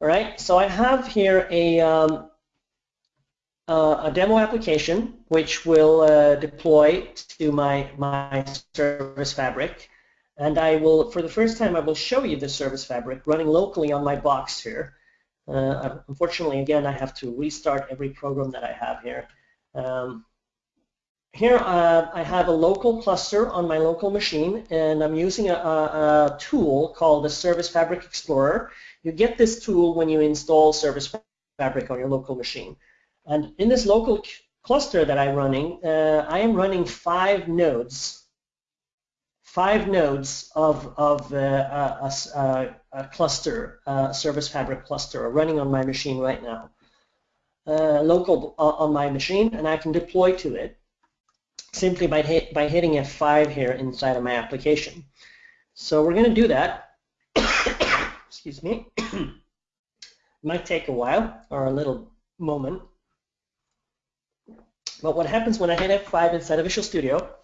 All right, so I have here a, um, uh, a demo application which will uh, deploy to my, my service fabric. And I will, for the first time, I will show you the service fabric running locally on my box here. Uh, unfortunately, again, I have to restart every program that I have here. Um, here uh, I have a local cluster on my local machine and I'm using a, a, a, tool called the Service Fabric Explorer. You get this tool when you install Service Fabric on your local machine. And in this local cluster that I'm running, uh, I am running five nodes. Five nodes of, of uh, a, a, a, cluster, a Service Fabric cluster are running on my machine right now. Uh, local uh, on my machine and I can deploy to it simply by, hit, by hitting F5 here inside of my application. So we're going to do that. Excuse me. Might take a while or a little moment. But what happens when I hit F5 inside of Visual Studio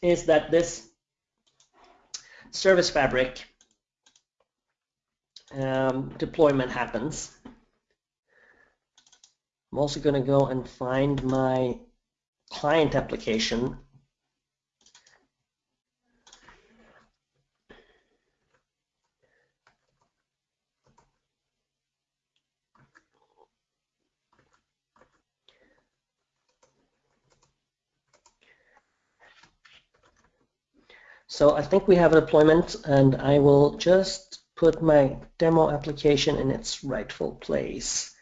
is that this service fabric um, deployment happens. I'm also going to go and find my client application So I think we have a deployment and I will just put my demo application in its rightful place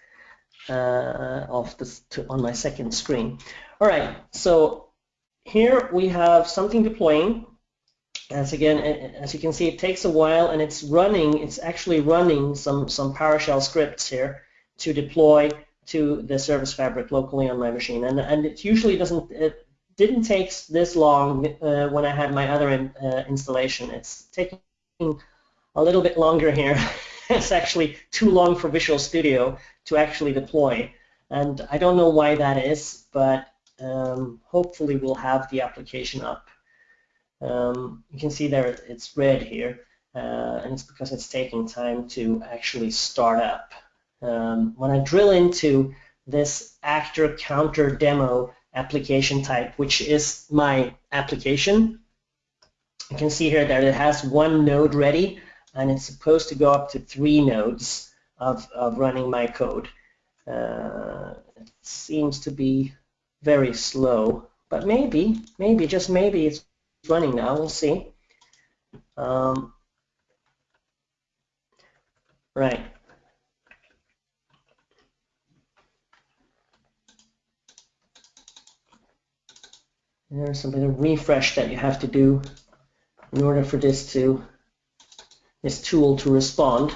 uh, of this to, on my second screen. All right, so here we have something deploying. As again, as you can see, it takes a while and it's running, it's actually running some, some PowerShell scripts here to deploy to the service fabric locally on my machine. And, and it usually doesn't, it didn't take this long uh, when I had my other in, uh, installation. It's taking a little bit longer here. it's actually too long for Visual Studio to actually deploy. And I don't know why that is, but um, hopefully we'll have the application up. Um, you can see there it's red here, uh, and it's because it's taking time to actually start up. Um, when I drill into this actor counter demo application type, which is my application, you can see here that it has one node ready, and it's supposed to go up to three nodes of, of running my code. Uh, it seems to be very slow, but maybe, maybe, just maybe it's running now. We'll see. Um, right. There's some of refresh that you have to do in order for this to this tool to respond.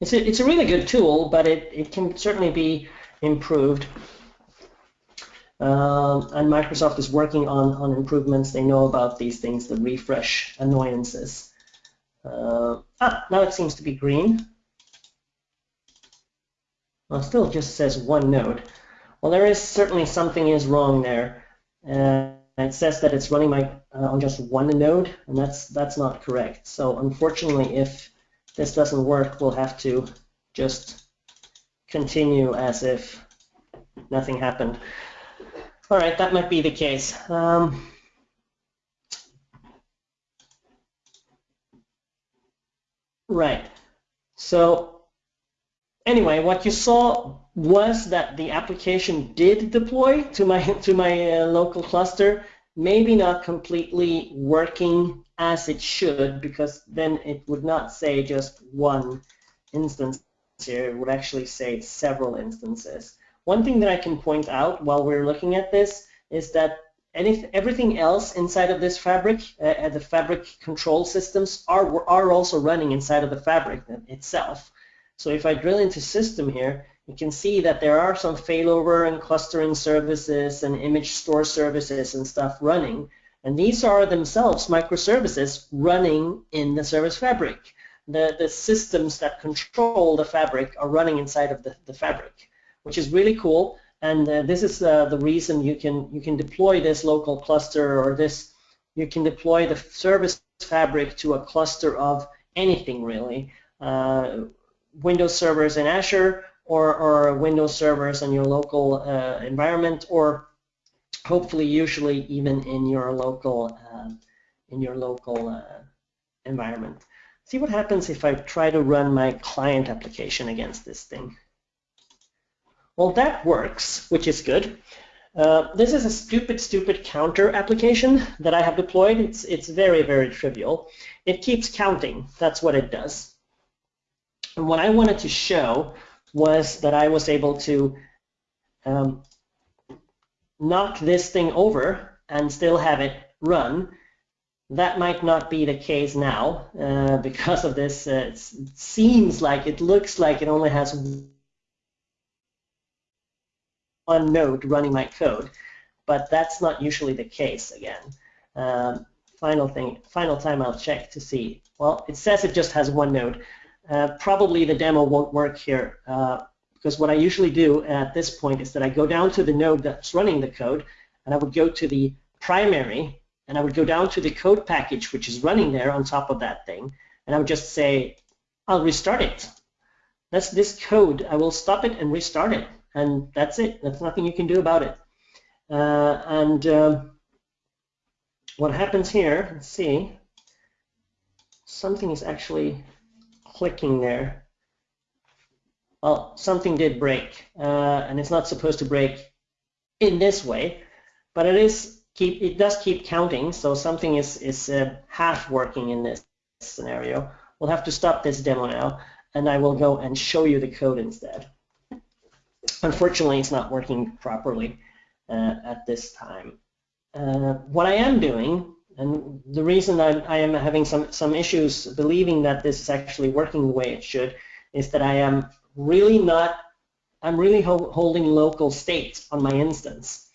It's a, it's a really good tool, but it, it can certainly be improved. Um, and Microsoft is working on, on improvements. They know about these things, the refresh annoyances. Uh, ah, now it seems to be green. Well, still just says one node. Well, there is certainly something is wrong there. Uh, it says that it's running my uh, on just one node, and that's that's not correct. So unfortunately, if this doesn't work, we'll have to just continue as if nothing happened. All right, that might be the case. Um, right. So anyway, what you saw was that the application did deploy to my to my uh, local cluster, maybe not completely working as it should, because then it would not say just one instance here, it would actually say several instances. One thing that I can point out while we're looking at this is that everything else inside of this fabric, uh, the fabric control systems are, are also running inside of the fabric itself. So if I drill into system here, you can see that there are some failover and clustering services and image store services and stuff running. And these are themselves microservices running in the service fabric. The, the systems that control the fabric are running inside of the, the fabric which is really cool. And uh, this is uh, the reason you can you can deploy this local cluster or this you can deploy the service fabric to a cluster of anything really. Uh, Windows servers in Azure or, or Windows servers in your local uh, environment or hopefully usually even in your local um, in your local uh, environment. see what happens if I try to run my client application against this thing. Well, that works, which is good. Uh, this is a stupid, stupid counter application that I have deployed. It's, it's very, very trivial. It keeps counting. That's what it does. And what I wanted to show was that I was able to um, knock this thing over and still have it run. That might not be the case now uh, because of this. Uh, it seems like it looks like it only has one node running my code, but that's not usually the case again. Um, final thing, final time I'll check to see. Well, it says it just has one node. Uh, probably the demo won't work here uh, because what I usually do at this point is that I go down to the node that's running the code and I would go to the primary and I would go down to the code package which is running there on top of that thing and I would just say I'll restart it. That's this code. I will stop it and restart it and that's it. That's nothing you can do about it. Uh, and uh, what happens here, let's see, something is actually clicking there. Well, something did break, uh, and it's not supposed to break in this way, but it is keep it does keep counting, so something is is uh, half working in this scenario. We'll have to stop this demo now, and I will go and show you the code instead. Unfortunately, it's not working properly uh, at this time. Uh, what I am doing, and the reason I, I, am having some, some issues believing that this is actually working the way it should, is that I am really not, I'm really ho holding local state on my instance.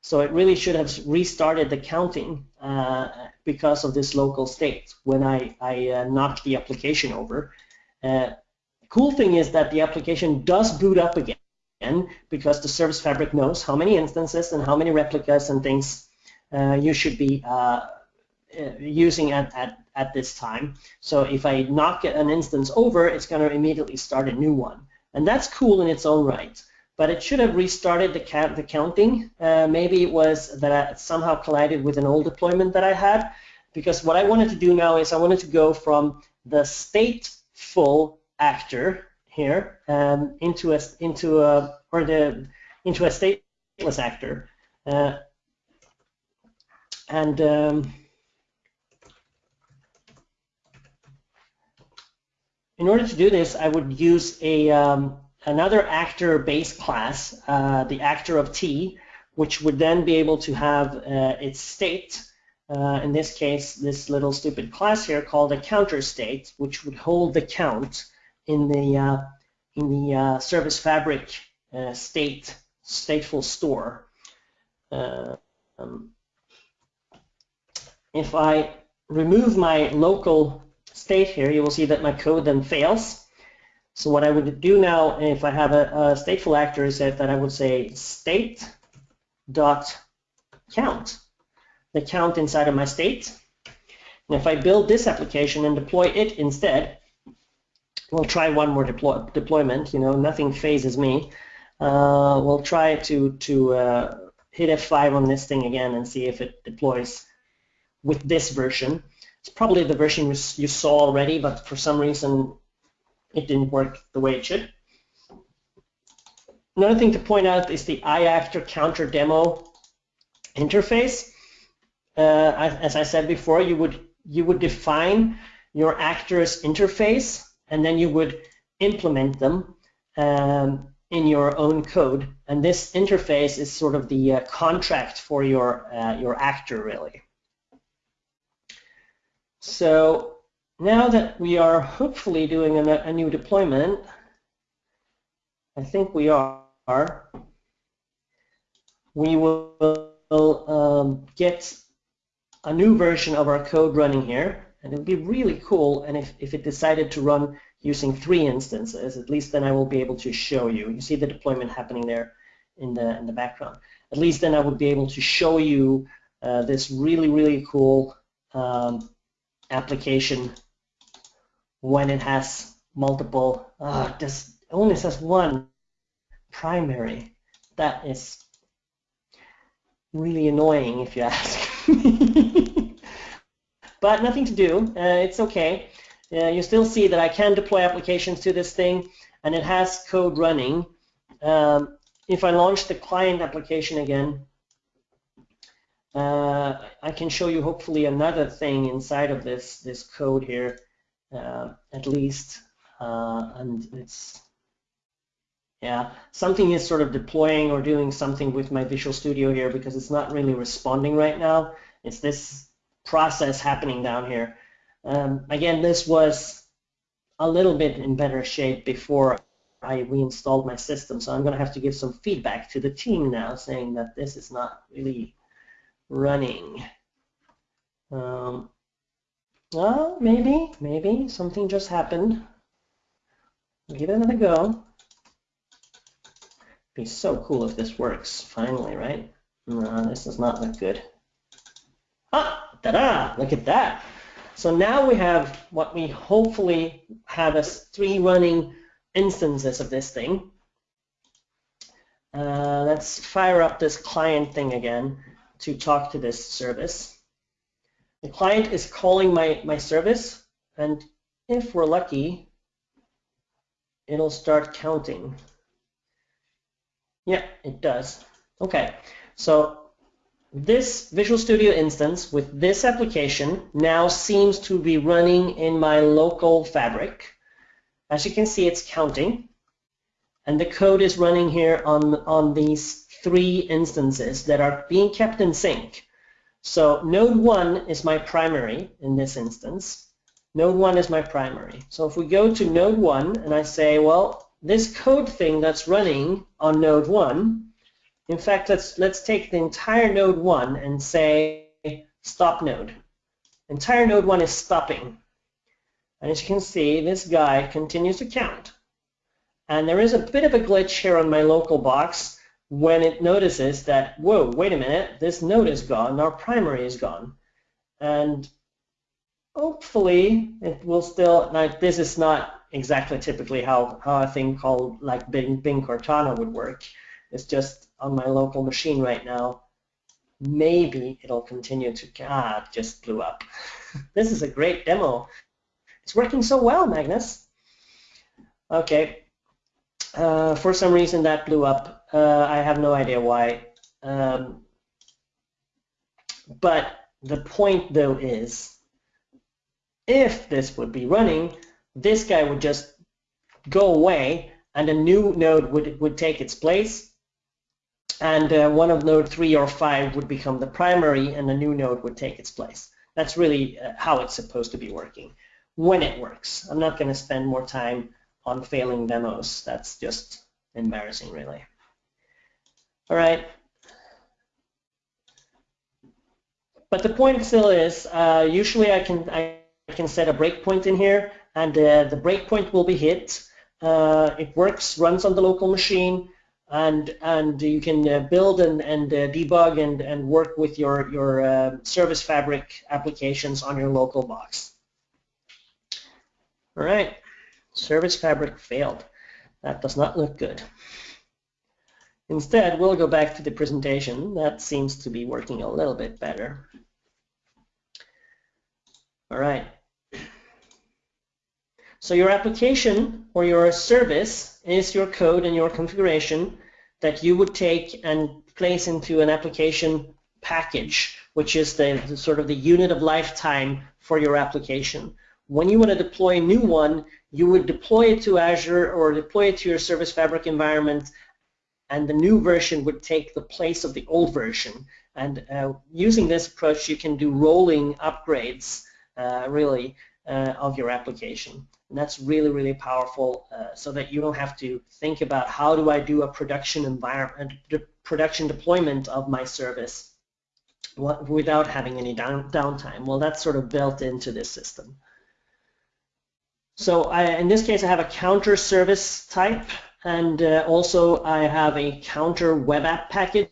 So it really should have restarted the counting uh, because of this local state when I, I uh, knocked the application over. Uh, cool thing is that the application does boot up again because the service fabric knows how many instances and how many replicas and things uh, you should be uh, uh, using at, at, at this time. So if I knock an instance over, it's going to immediately start a new one. And that's cool in its own right. But it should have restarted the, count, the counting. Uh, maybe it was that I somehow collided with an old deployment that I had. Because what I wanted to do now is I wanted to go from the stateful actor here um, into a into a or the into a stateless actor, uh, and um, in order to do this, I would use a um, another actor base class, uh, the actor of T, which would then be able to have uh, its state. Uh, in this case, this little stupid class here called a counter state, which would hold the count in the uh, in the uh, service fabric uh, state stateful store. Um, if I remove my local state here, you will see that my code then fails. So what I would do now, if I have a, a stateful actor, is that, that I would say state dot count, the count inside of my state. And if I build this application and deploy it instead, we'll try one more deploy, deployment. You know, nothing phases me. Uh, we'll try to to uh, hit F5 on this thing again and see if it deploys with this version. It's probably the version you saw already, but for some reason it didn't work the way it should. Another thing to point out is the iActor counter demo interface. Uh, as I said before, you would you would define your actor's interface and then you would implement them um, in your own code. And this interface is sort of the uh, contract for your, uh, your actor, really. So now that we are hopefully doing a, a new deployment, I think we are, we will um, get a new version of our code running here. And it would be really cool, and if, if it decided to run using three instances, at least then I will be able to show you. You see the deployment happening there in the, in the background. At least then I would be able to show you uh, this really, really cool um, application when it has multiple, uh, this only says one primary. That is really annoying if you ask me. But nothing to do. Uh, it's okay. uh, you still see that I can deploy applications to this thing, and it has code running. Um, if I launch the client application again, uh, I can show you hopefully another thing inside of this this code here, uh, at least, uh, and it's yeah something is sort of deploying or doing something with my Visual Studio here because it's not really responding right now. It's this process happening down here. Um, again, this was a little bit in better shape before I reinstalled my system, so I'm going to have to give some feedback to the team now, saying that this is not really running. Um, well, maybe, maybe something just happened. Give it another go. Be so cool if this works, finally, right? No, this does not look good. Ah, ta-da, look at that. So now we have what we hopefully have as three running instances of this thing. Uh, let's fire up this client thing again to talk to this service. The client is calling my, my service, and if we're lucky, it'll start counting. Yeah, it does. Okay, so this Visual Studio instance with this application now seems to be running in my local fabric. As you can see, it's counting. And the code is running here on, on these three instances that are being kept in sync. So node 1 is my primary in this instance. Node 1 is my primary. So if we go to node 1 and I say, well, this code thing that's running on node 1, in fact, let's, let's take the entire node 1 and say stop node. Entire node 1 is stopping. And as you can see, this guy continues to count. And there is a bit of a glitch here on my local box when it notices that, whoa, wait a minute, this node is gone, our primary is gone. And hopefully it will still, like this is not exactly typically how, how a thing called like Bing, Bing Cortana would work. It's just on my local machine right now. Maybe it'll continue to, ah, just blew up. this is a great demo. It's working so well, Magnus. Okay, uh, for some reason that blew up. Uh, I have no idea why. Um, but the point though is, if this would be running, this guy would just go away and a new node would, would take its place and uh, one of node 3 or 5 would become the primary and a new node would take its place. That's really uh, how it's supposed to be working when it works. I'm not going to spend more time on failing demos. That's just embarrassing, really. All right. But the point still is, uh, usually I can I can set a breakpoint in here, and uh, the breakpoint will be hit. Uh, it works, runs on the local machine, and and you can uh, build and and uh, debug and and work with your your uh, Service Fabric applications on your local box. All right. Service Fabric failed. That does not look good. Instead, we'll go back to the presentation. That seems to be working a little bit better. All right. So your application or your service is your code and your configuration that you would take and place into an application package, which is the, the sort of the unit of lifetime for your application. When you want to deploy a new one, you would deploy it to Azure or deploy it to your Service Fabric environment, and the new version would take the place of the old version. And uh, using this approach, you can do rolling upgrades, uh, really, uh, of your application. And that's really, really powerful uh, so that you don't have to think about how do I do a production environment, production deployment of my service without having any down, downtime. Well, that's sort of built into this system. So I, in this case, I have a counter service type, and uh, also I have a counter web app package.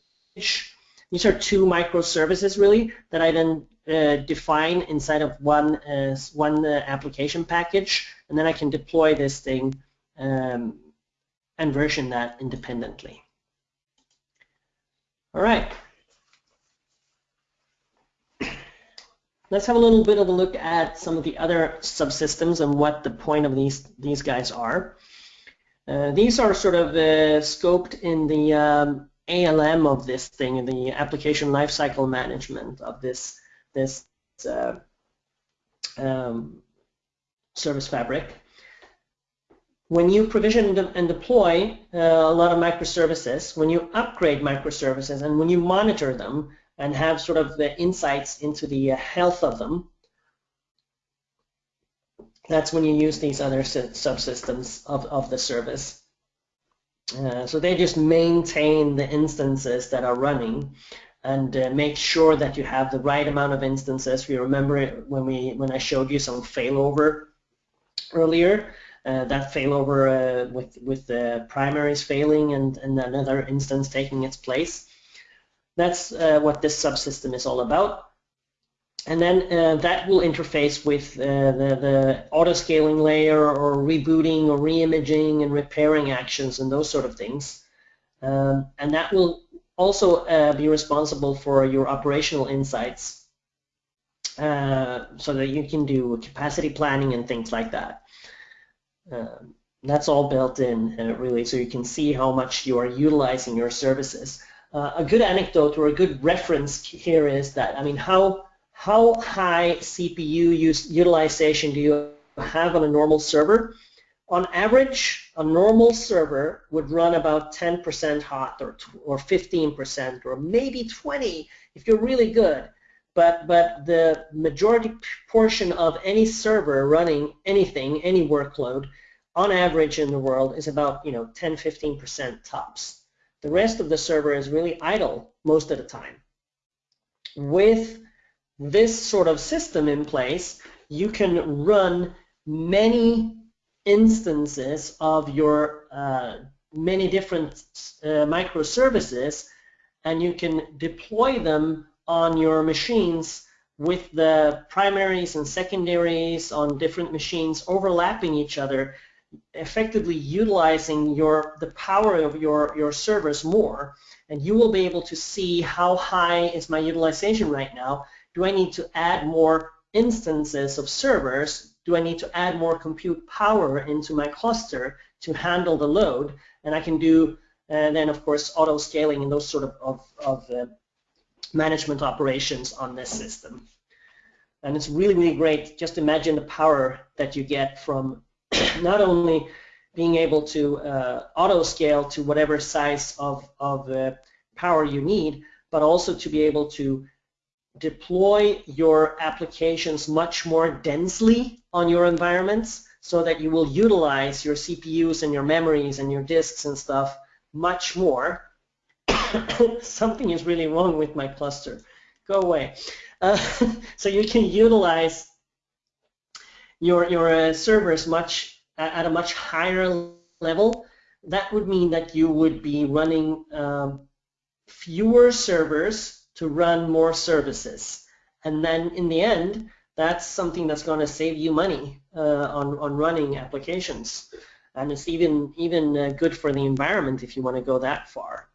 These are two microservices really that I then uh, define inside of one uh, one uh, application package, and then I can deploy this thing um, and version that independently. All right. let's have a little bit of a look at some of the other subsystems and what the point of these these guys are. Uh, these are sort of uh, scoped in the um, ALM of this thing, in the application lifecycle management of this this uh, um, service fabric. When you provision and deploy uh, a lot of microservices, when you upgrade microservices, and when you monitor them and have sort of the insights into the uh, health of them, that's when you use these other subsystems of, of the service. Uh, so they just maintain the instances that are running and uh, make sure that you have the right amount of instances. We remember when we when I showed you some failover earlier, uh, that failover uh, with with the primaries failing and, and another instance taking its place. That's uh, what this subsystem is all about. And then uh, that will interface with uh, the, the auto-scaling layer or rebooting or re-imaging and repairing actions and those sort of things. Um, and that will also uh, be responsible for your operational insights so that you can do capacity planning and things like that. Um, that's all built in uh, really so you can see how much you are utilizing your services. Uh, a good anecdote or a good reference here is that, I mean, how how high CPU use, utilization do you have on a normal server? On average, a normal server would run about 10% hot or, or 15% or maybe 20 if you're really good. But, but the majority portion of any server running anything, any workload, on average in the world is about you know 10-15% tops. The rest of the server is really idle most of the time. With this sort of system in place, you can run many instances of your uh, many different uh, microservices and you can deploy them on your machines with the primaries and secondaries on different machines overlapping each other effectively utilizing your the power of your your servers more and you will be able to see how high is my utilization right now do I need to add more instances of servers? Do I need to add more compute power into my cluster to handle the load? And I can do, and then of course, auto scaling and those sort of, of, of uh, management operations on this system. And it's really, really great. Just imagine the power that you get from not only being able to uh, auto scale to whatever size of, of uh, power you need, but also to be able to deploy your applications much more densely on your environments so that you will utilize your CPUs and your memories and your disks and stuff much more. Something is really wrong with my cluster. Go away. Uh, so you can utilize your, your uh, servers much at a much higher level. That would mean that you would be running um, fewer servers to run more services. And then in the end, that's something that's going to save you money uh, on, on running applications. And it's even, even uh, good for the environment if you want to go that far.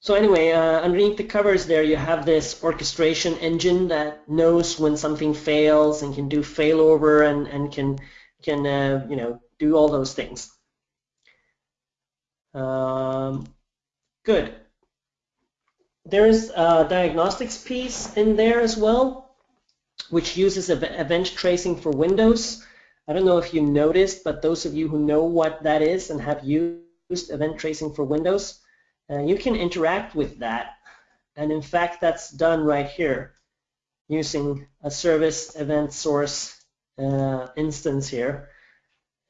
So anyway, uh, underneath the covers there, you have this orchestration engine that knows when something fails and can do failover and, and can, can uh, you know, do all those things. Um, good. There's a diagnostics piece in there as well, which uses event tracing for Windows. I don't know if you noticed, but those of you who know what that is and have used event tracing for Windows, uh, you can interact with that. And in fact, that's done right here using a service event source uh, instance here.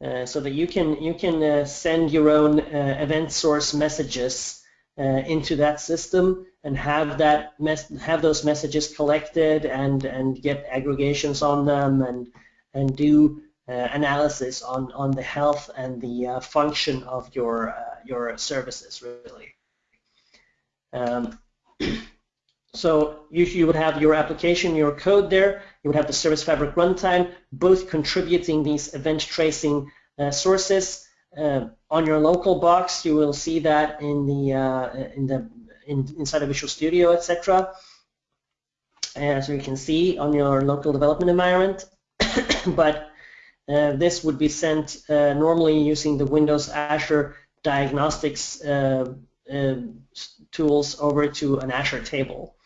Uh, so that you can you can uh, send your own uh, event source messages uh, into that system and have that have those messages collected and and get aggregations on them and and do uh, analysis on on the health and the uh, function of your uh, your services really. Um, so you, you would have your application, your code there. You would have the Service Fabric runtime, both contributing these event tracing uh, sources. Uh, on your local box, you will see that in the uh, in the in, inside of Visual Studio, etc. as you can see on your local development environment, but uh, this would be sent uh, normally using the Windows Azure diagnostics uh, tools over to an Azure table.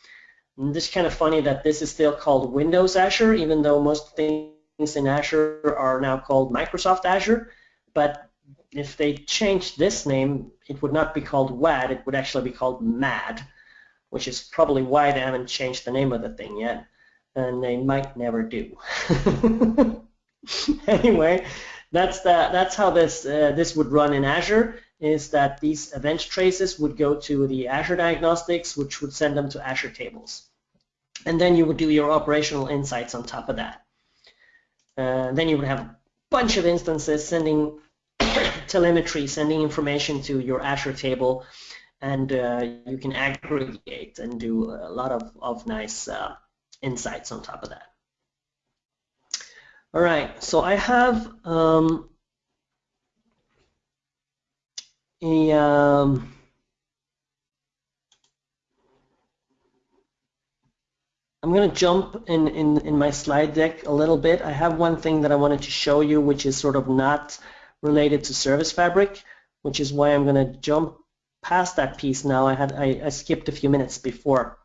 And this is kind of funny that this is still called Windows Azure, even though most things in Azure are now called Microsoft Azure. But if they changed this name, it would not be called WAD, it would actually be called MAD, which is probably why they haven't changed the name of the thing yet, and they might never do. anyway, that's the, that's how this uh, this would run in Azure. Is that these event traces would go to the Azure Diagnostics, which would send them to Azure Tables, and then you would do your operational insights on top of that. Uh, then you would have a bunch of instances sending telemetry, sending information to your Azure table, and uh, you can aggregate and do a lot of, of nice uh, insights on top of that. All right, so I have um, a um, I'm going to jump in, in, in my slide deck a little bit. I have one thing that I wanted to show you, which is sort of not related to Service Fabric, which is why I'm going to jump past that piece now. I had I, I skipped a few minutes before.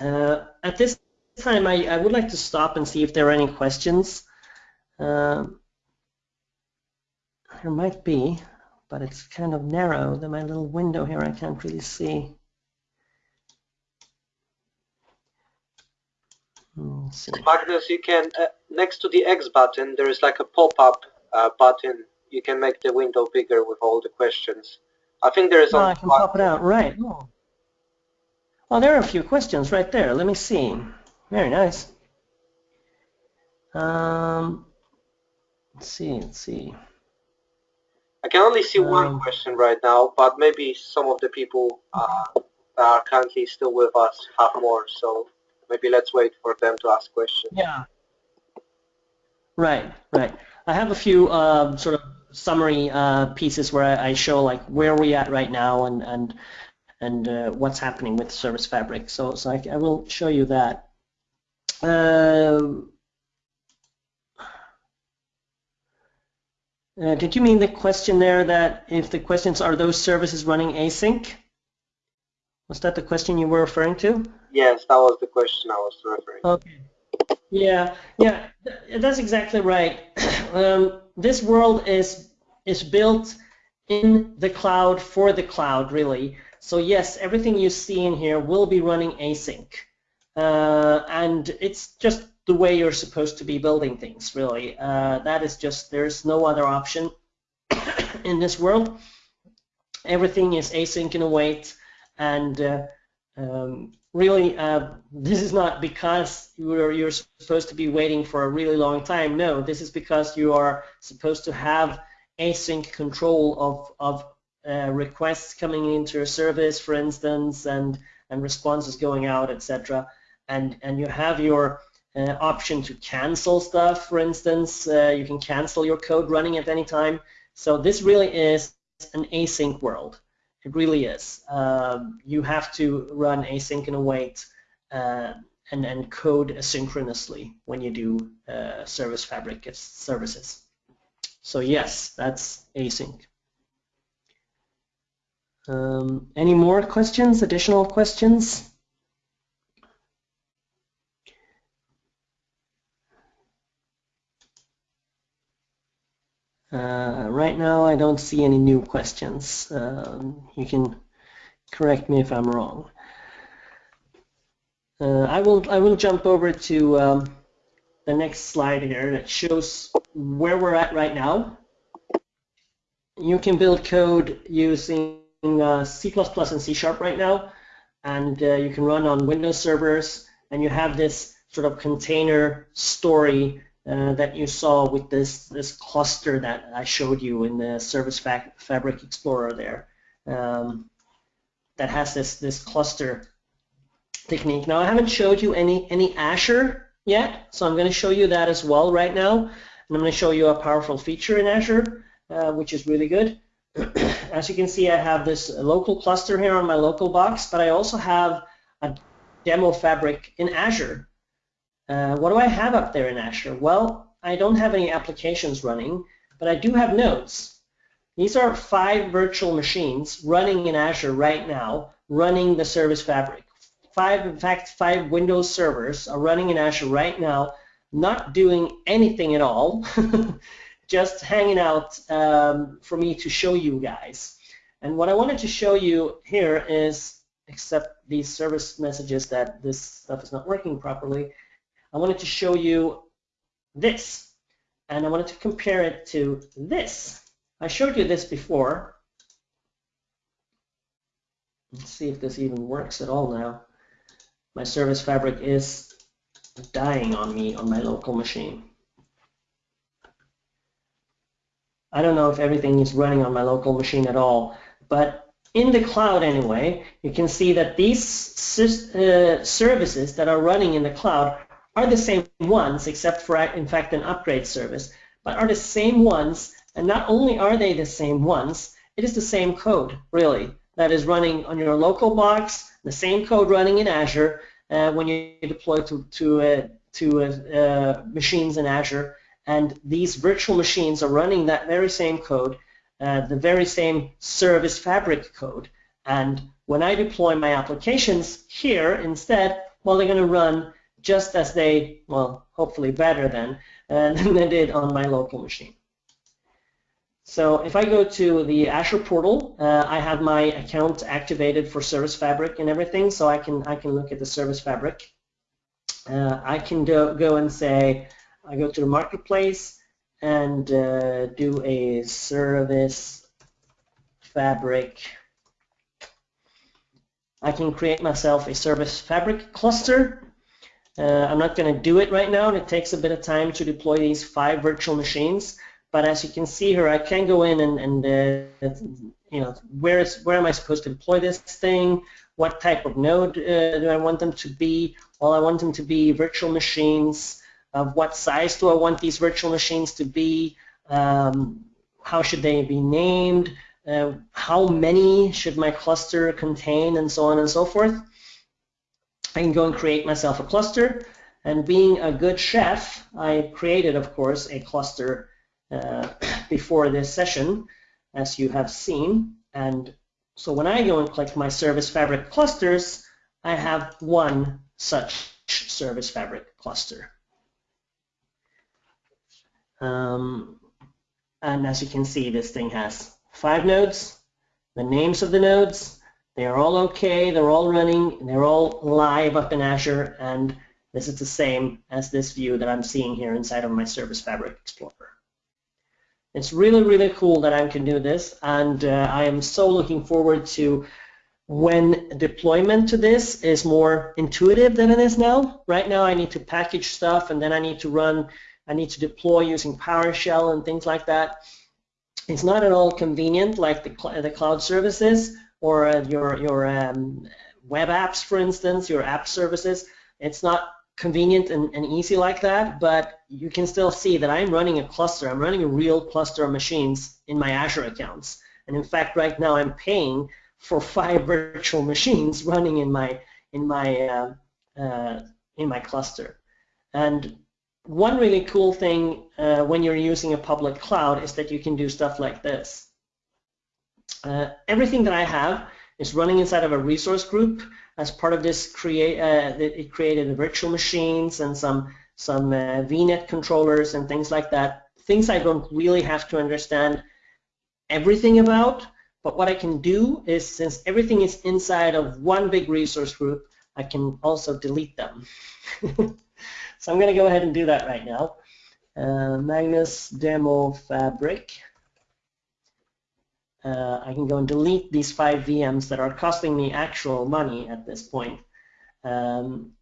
Uh, at this time, I, I would like to stop and see if there are any questions. Um, there might be, but it's kind of narrow. Then my little window here, I can't really see. Magnus, you can, uh, next to the X button, there is like a pop-up uh, button. You can make the window bigger with all the questions. I think there is oh, I can pop it out, right. Oh. oh, there are a few questions right there. Let me see. Very nice. Um, let's see, let's see. I can only see um, one question right now, but maybe some of the people uh, that are currently still with us have more, so maybe let's wait for them to ask questions. Yeah. Right, right. I have a few uh, sort of summary uh, pieces where I, I, show like where we're at right now and and and uh, what's happening with Service Fabric. So so I, I will show you that. Uh, uh, did you mean the question there that if the questions are those services running async? Was that the question you were referring to? Yes, that was the question I was referring. to. Okay. Yeah, yeah, that's exactly right. Um, this world is is built in the cloud for the cloud, really. So yes, everything you see in here will be running async, uh, and it's just the way you're supposed to be building things, really. Uh, that is just there's no other option in this world. Everything is async and await, and uh, um, really, uh, this is not because you're, you're supposed to be waiting for a really long time. No, this is because you are supposed to have async control of, of uh, requests coming into your service, for instance, and, and responses going out, etc. And, and you have your uh, option to cancel stuff, for instance. Uh, you can cancel your code running at any time. So this really is an async world. It really is. Um, you have to run async and await uh, and, and code asynchronously when you do uh, service fabric services. So yes, that's async. Um, any more questions, additional questions? Uh, right now, I don't see any new questions. Um, you can correct me if I'm wrong. Uh, I will I will jump over to um, the next slide here that shows where we're at right now. You can build code using uh, C++ and C Sharp right now, and uh, you can run on Windows servers, and you have this sort of container story uh, that you saw with this this cluster that I showed you in the Service Fabric Explorer there. Um, that has this this cluster technique. Now I haven't showed you any any Azure yet, so I'm going to show you that as well right now. And I'm going to show you a powerful feature in Azure, uh, which is really good. as you can see, I have this local cluster here on my local box, but I also have a demo fabric in Azure. Uh, what do I have up there in Azure? Well, I don't have any applications running, but I do have nodes. These are five virtual machines running in Azure right now, running the Service Fabric. Five, in fact, five Windows servers are running in Azure right now, not doing anything at all, just hanging out um, for me to show you guys. And what I wanted to show you here is, except these service messages that this stuff is not working properly, I wanted to show you this. And I wanted to compare it to this. I showed you this before. Let's see if this even works at all now. My service fabric is dying on me on my local machine. I don't know if everything is running on my local machine at all, but in the cloud anyway, you can see that these uh, services that are running in the cloud are the same ones, except for, in fact, an upgrade service, but are the same ones, and not only are they the same ones, it is the same code, really, that is running on your local box, the same code running in Azure uh, when you deploy to, to, uh, to uh, uh, machines in Azure, and these virtual machines are running that very same code, uh, the very same service fabric code. And when I deploy my applications here instead, well, they're going to run just as they, well, hopefully better than, uh, than they did on my local machine. So if I go to the Azure portal, uh, I have my account activated for Service Fabric and everything, so I can I can look at the Service Fabric. Uh, I can do, go and say, I go to the marketplace and uh, do a service fabric. I can create myself a service fabric cluster. Uh, I'm not going to do it right now. It takes a bit of time to deploy these five virtual machines. But as you can see here, I can go in and, and uh, you know, where is where am I supposed to deploy this thing? What type of node uh, do I want them to be? Well, I want them to be virtual machines of what size do I want these virtual machines to be, um, how should they be named, uh, how many should my cluster contain, and so on and so forth. I can go and create myself a cluster, and being a good chef, I created, of course, a cluster uh, before this session, as you have seen, and so when I go and click my Service Fabric clusters, I have one such Service Fabric cluster. Um, and as you can see, this thing has five nodes, the names of the nodes, they are all okay, they're all running, they're all live up in Azure, and this is the same as this view that I'm seeing here inside of my Service Fabric Explorer. It's really, really cool that I can do this, and uh, I am so looking forward to when deployment to this is more intuitive than it is now. Right now I need to package stuff and then I need to run I need to deploy using PowerShell and things like that. It's not at all convenient like the, the cloud services or uh, your, your um, web apps, for instance, your app services. It's not convenient and, and, easy like that, but you can still see that I'm running a cluster. I'm running a real cluster of machines in my Azure accounts. And in fact, right now I'm paying for five virtual machines running in my in my uh, uh, in my cluster. And one really cool thing uh, when you're using a public cloud is that you can do stuff like this. Uh, everything that I have is running inside of a resource group. As part of this, create uh, it created virtual machines and some some uh, VNet controllers and things like that. Things I don't really have to understand everything about, but what I can do is, since everything is inside of one big resource group, I can also delete them. So I'm going to go ahead and do that right now. Uh, Magnus demo fabric. Uh, I can go and delete these five VMs that are costing me actual money at this point. Um,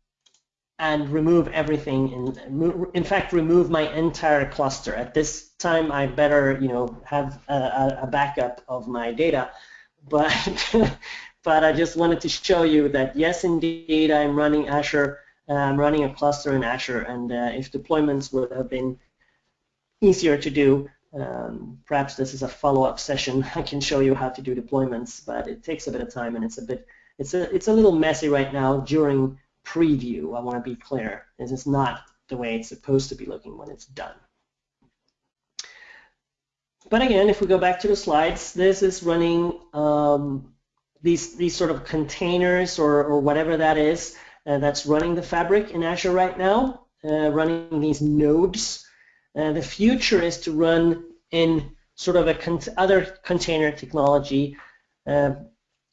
and remove everything in, in fact remove my entire cluster at this time I better you know have a, a backup of my data but but I just wanted to show you that yes indeed I'm running Azure I'm running a cluster in Azure, and uh, if deployments would have been easier to do, um, perhaps this is a follow-up session. I can show you how to do deployments, but it takes a bit of time, and it's a bit it's a it's a little messy right now during preview. I want to be clear. This is not the way it's supposed to be looking when it's done. But again, if we go back to the slides, this is running um, these these sort of containers or, or whatever that is uh, that's running the fabric in Azure right now, uh, running these nodes. Uh, the future is to run in sort of a con other container technology. Uh,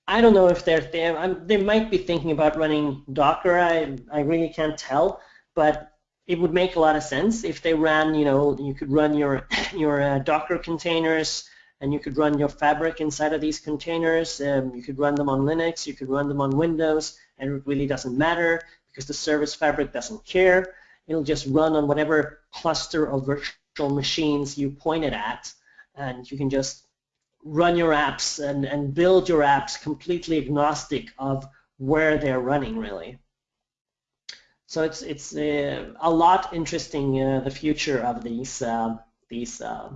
I don't know if they're, they're they might be thinking about running Docker. I I really can't tell, but it would make a lot of sense if they ran, you know, you could run your your uh, Docker containers and you could run your fabric inside of these containers. Um, you could run them on Linux, you could run them on Windows, and it really doesn't matter because the service fabric doesn't care. It'll just run on whatever cluster of virtual machines you point it at, and you can just run your apps and, and build your apps completely agnostic of where they're running, really. So it's it's uh, a lot interesting uh, the future of these uh, these uh,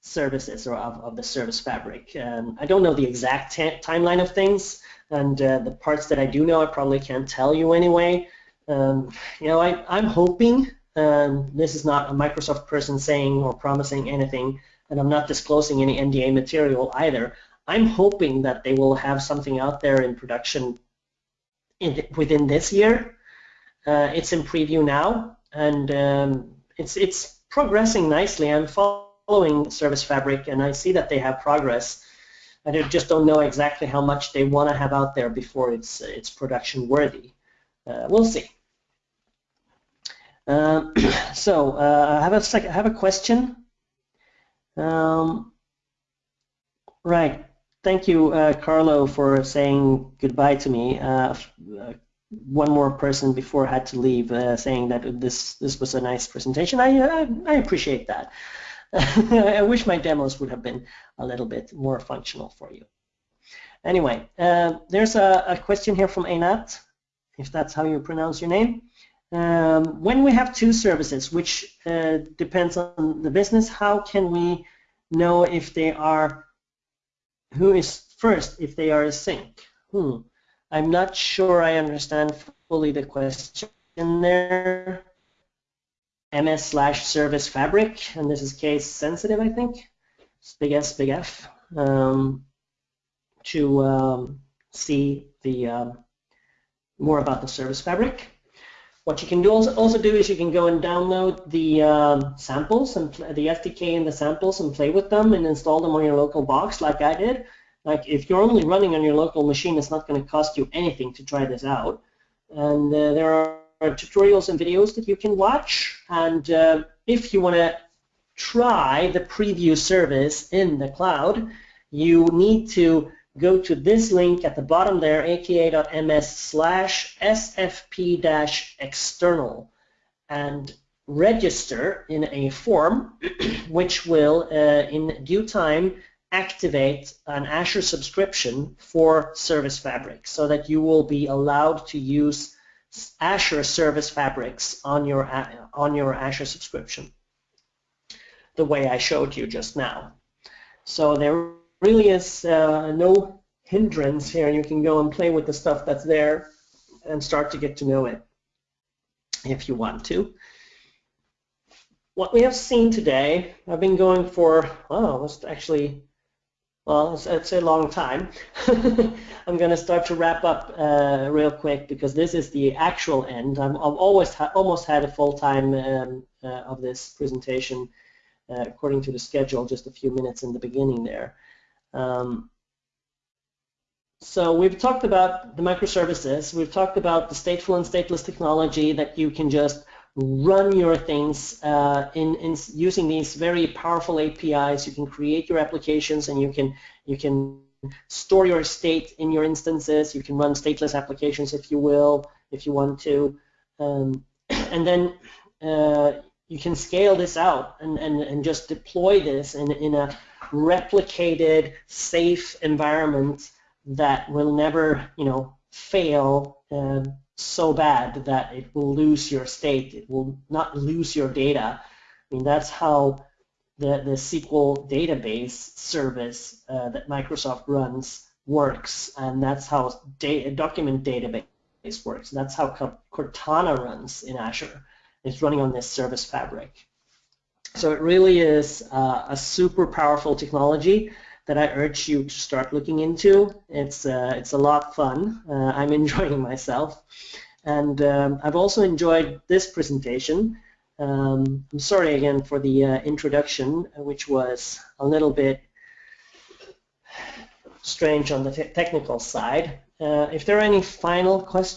services or of, of the service fabric. Um, I don't know the exact timeline of things, and uh, the parts that I do know I probably can't tell you anyway. Um, you know, I, I'm hoping, um, this is not a Microsoft person saying or promising anything, and I'm not disclosing any NDA material either. I'm hoping that they will have something out there in production in, within this year uh, it's in preview now, and um, it's it's progressing nicely. I'm following Service Fabric, and I see that they have progress. I just don't know exactly how much they want to have out there before it's it's production worthy. Uh, we'll see. Um, so uh, I have a second, I have a question. Um, right. Thank you, uh, Carlo, for saying goodbye to me. Uh, uh one more person before I had to leave uh, saying that this this was a nice presentation. I I, I appreciate that. I wish my demos would have been a little bit more functional for you. Anyway, there's a, a, question here from Einat, if that's how you pronounce your name. Um, when we have two services, which uh, depends on the business, how can we know if they are, who is first, if they are a sync? Hmm. I'm not sure I understand fully the question there. MS slash service fabric, and this is case sensitive, I think. It's big S, big F, um, to um, see the uh, more about the service fabric. What you can do also, also do is you can go and download the um, samples and the SDK and the samples and play with them and install them on your local box like I did. Like if you're only running on your local machine, it's not going to cost you anything to try this out. And uh, there are tutorials and videos that you can watch. And uh, if you want to try the preview service in the cloud, you need to go to this link at the bottom there, aka.ms slash sfp-external, and register in a form which will, uh, in due time, activate an Azure subscription for Service Fabric so that you will be allowed to use Azure Service Fabrics on your, on your Azure subscription the way I showed you just now. So there really is uh, no hindrance here. You can go and play with the stuff that's there and start to get to know it if you want to what we have seen today, I've been going for, oh, it's actually well, it's, it's a long time. I'm going to start to wrap up uh, real quick because this is the actual end. i have always ha almost had a full time um, uh, of this presentation uh, according to the schedule, just a few minutes in the beginning there. Um, so we've talked about the microservices. We've talked about the stateful and stateless technology that you can just run your things uh, in, in using these very powerful APIs. You can create your applications and you can you can store your state in your instances. You can run stateless applications if you will, if you want to, um, and then uh, you can scale this out and, and, and just deploy this in, in a replicated, safe environment that will never, you know, fail. Uh, so bad that it will lose your state. It will not lose your data. I mean, that's how the, the SQL database service uh, that Microsoft runs works, and that's how document database works. That's how Cortana runs in Azure. It's running on this service fabric. So it really is uh, a super powerful technology that I urge you to start looking into. It's uh, it's a lot of fun. Uh, I'm enjoying myself, and um, I've also enjoyed this presentation. Um, I'm sorry again for the uh, introduction, which was a little bit strange on the te technical side. Uh, if there are any final questions.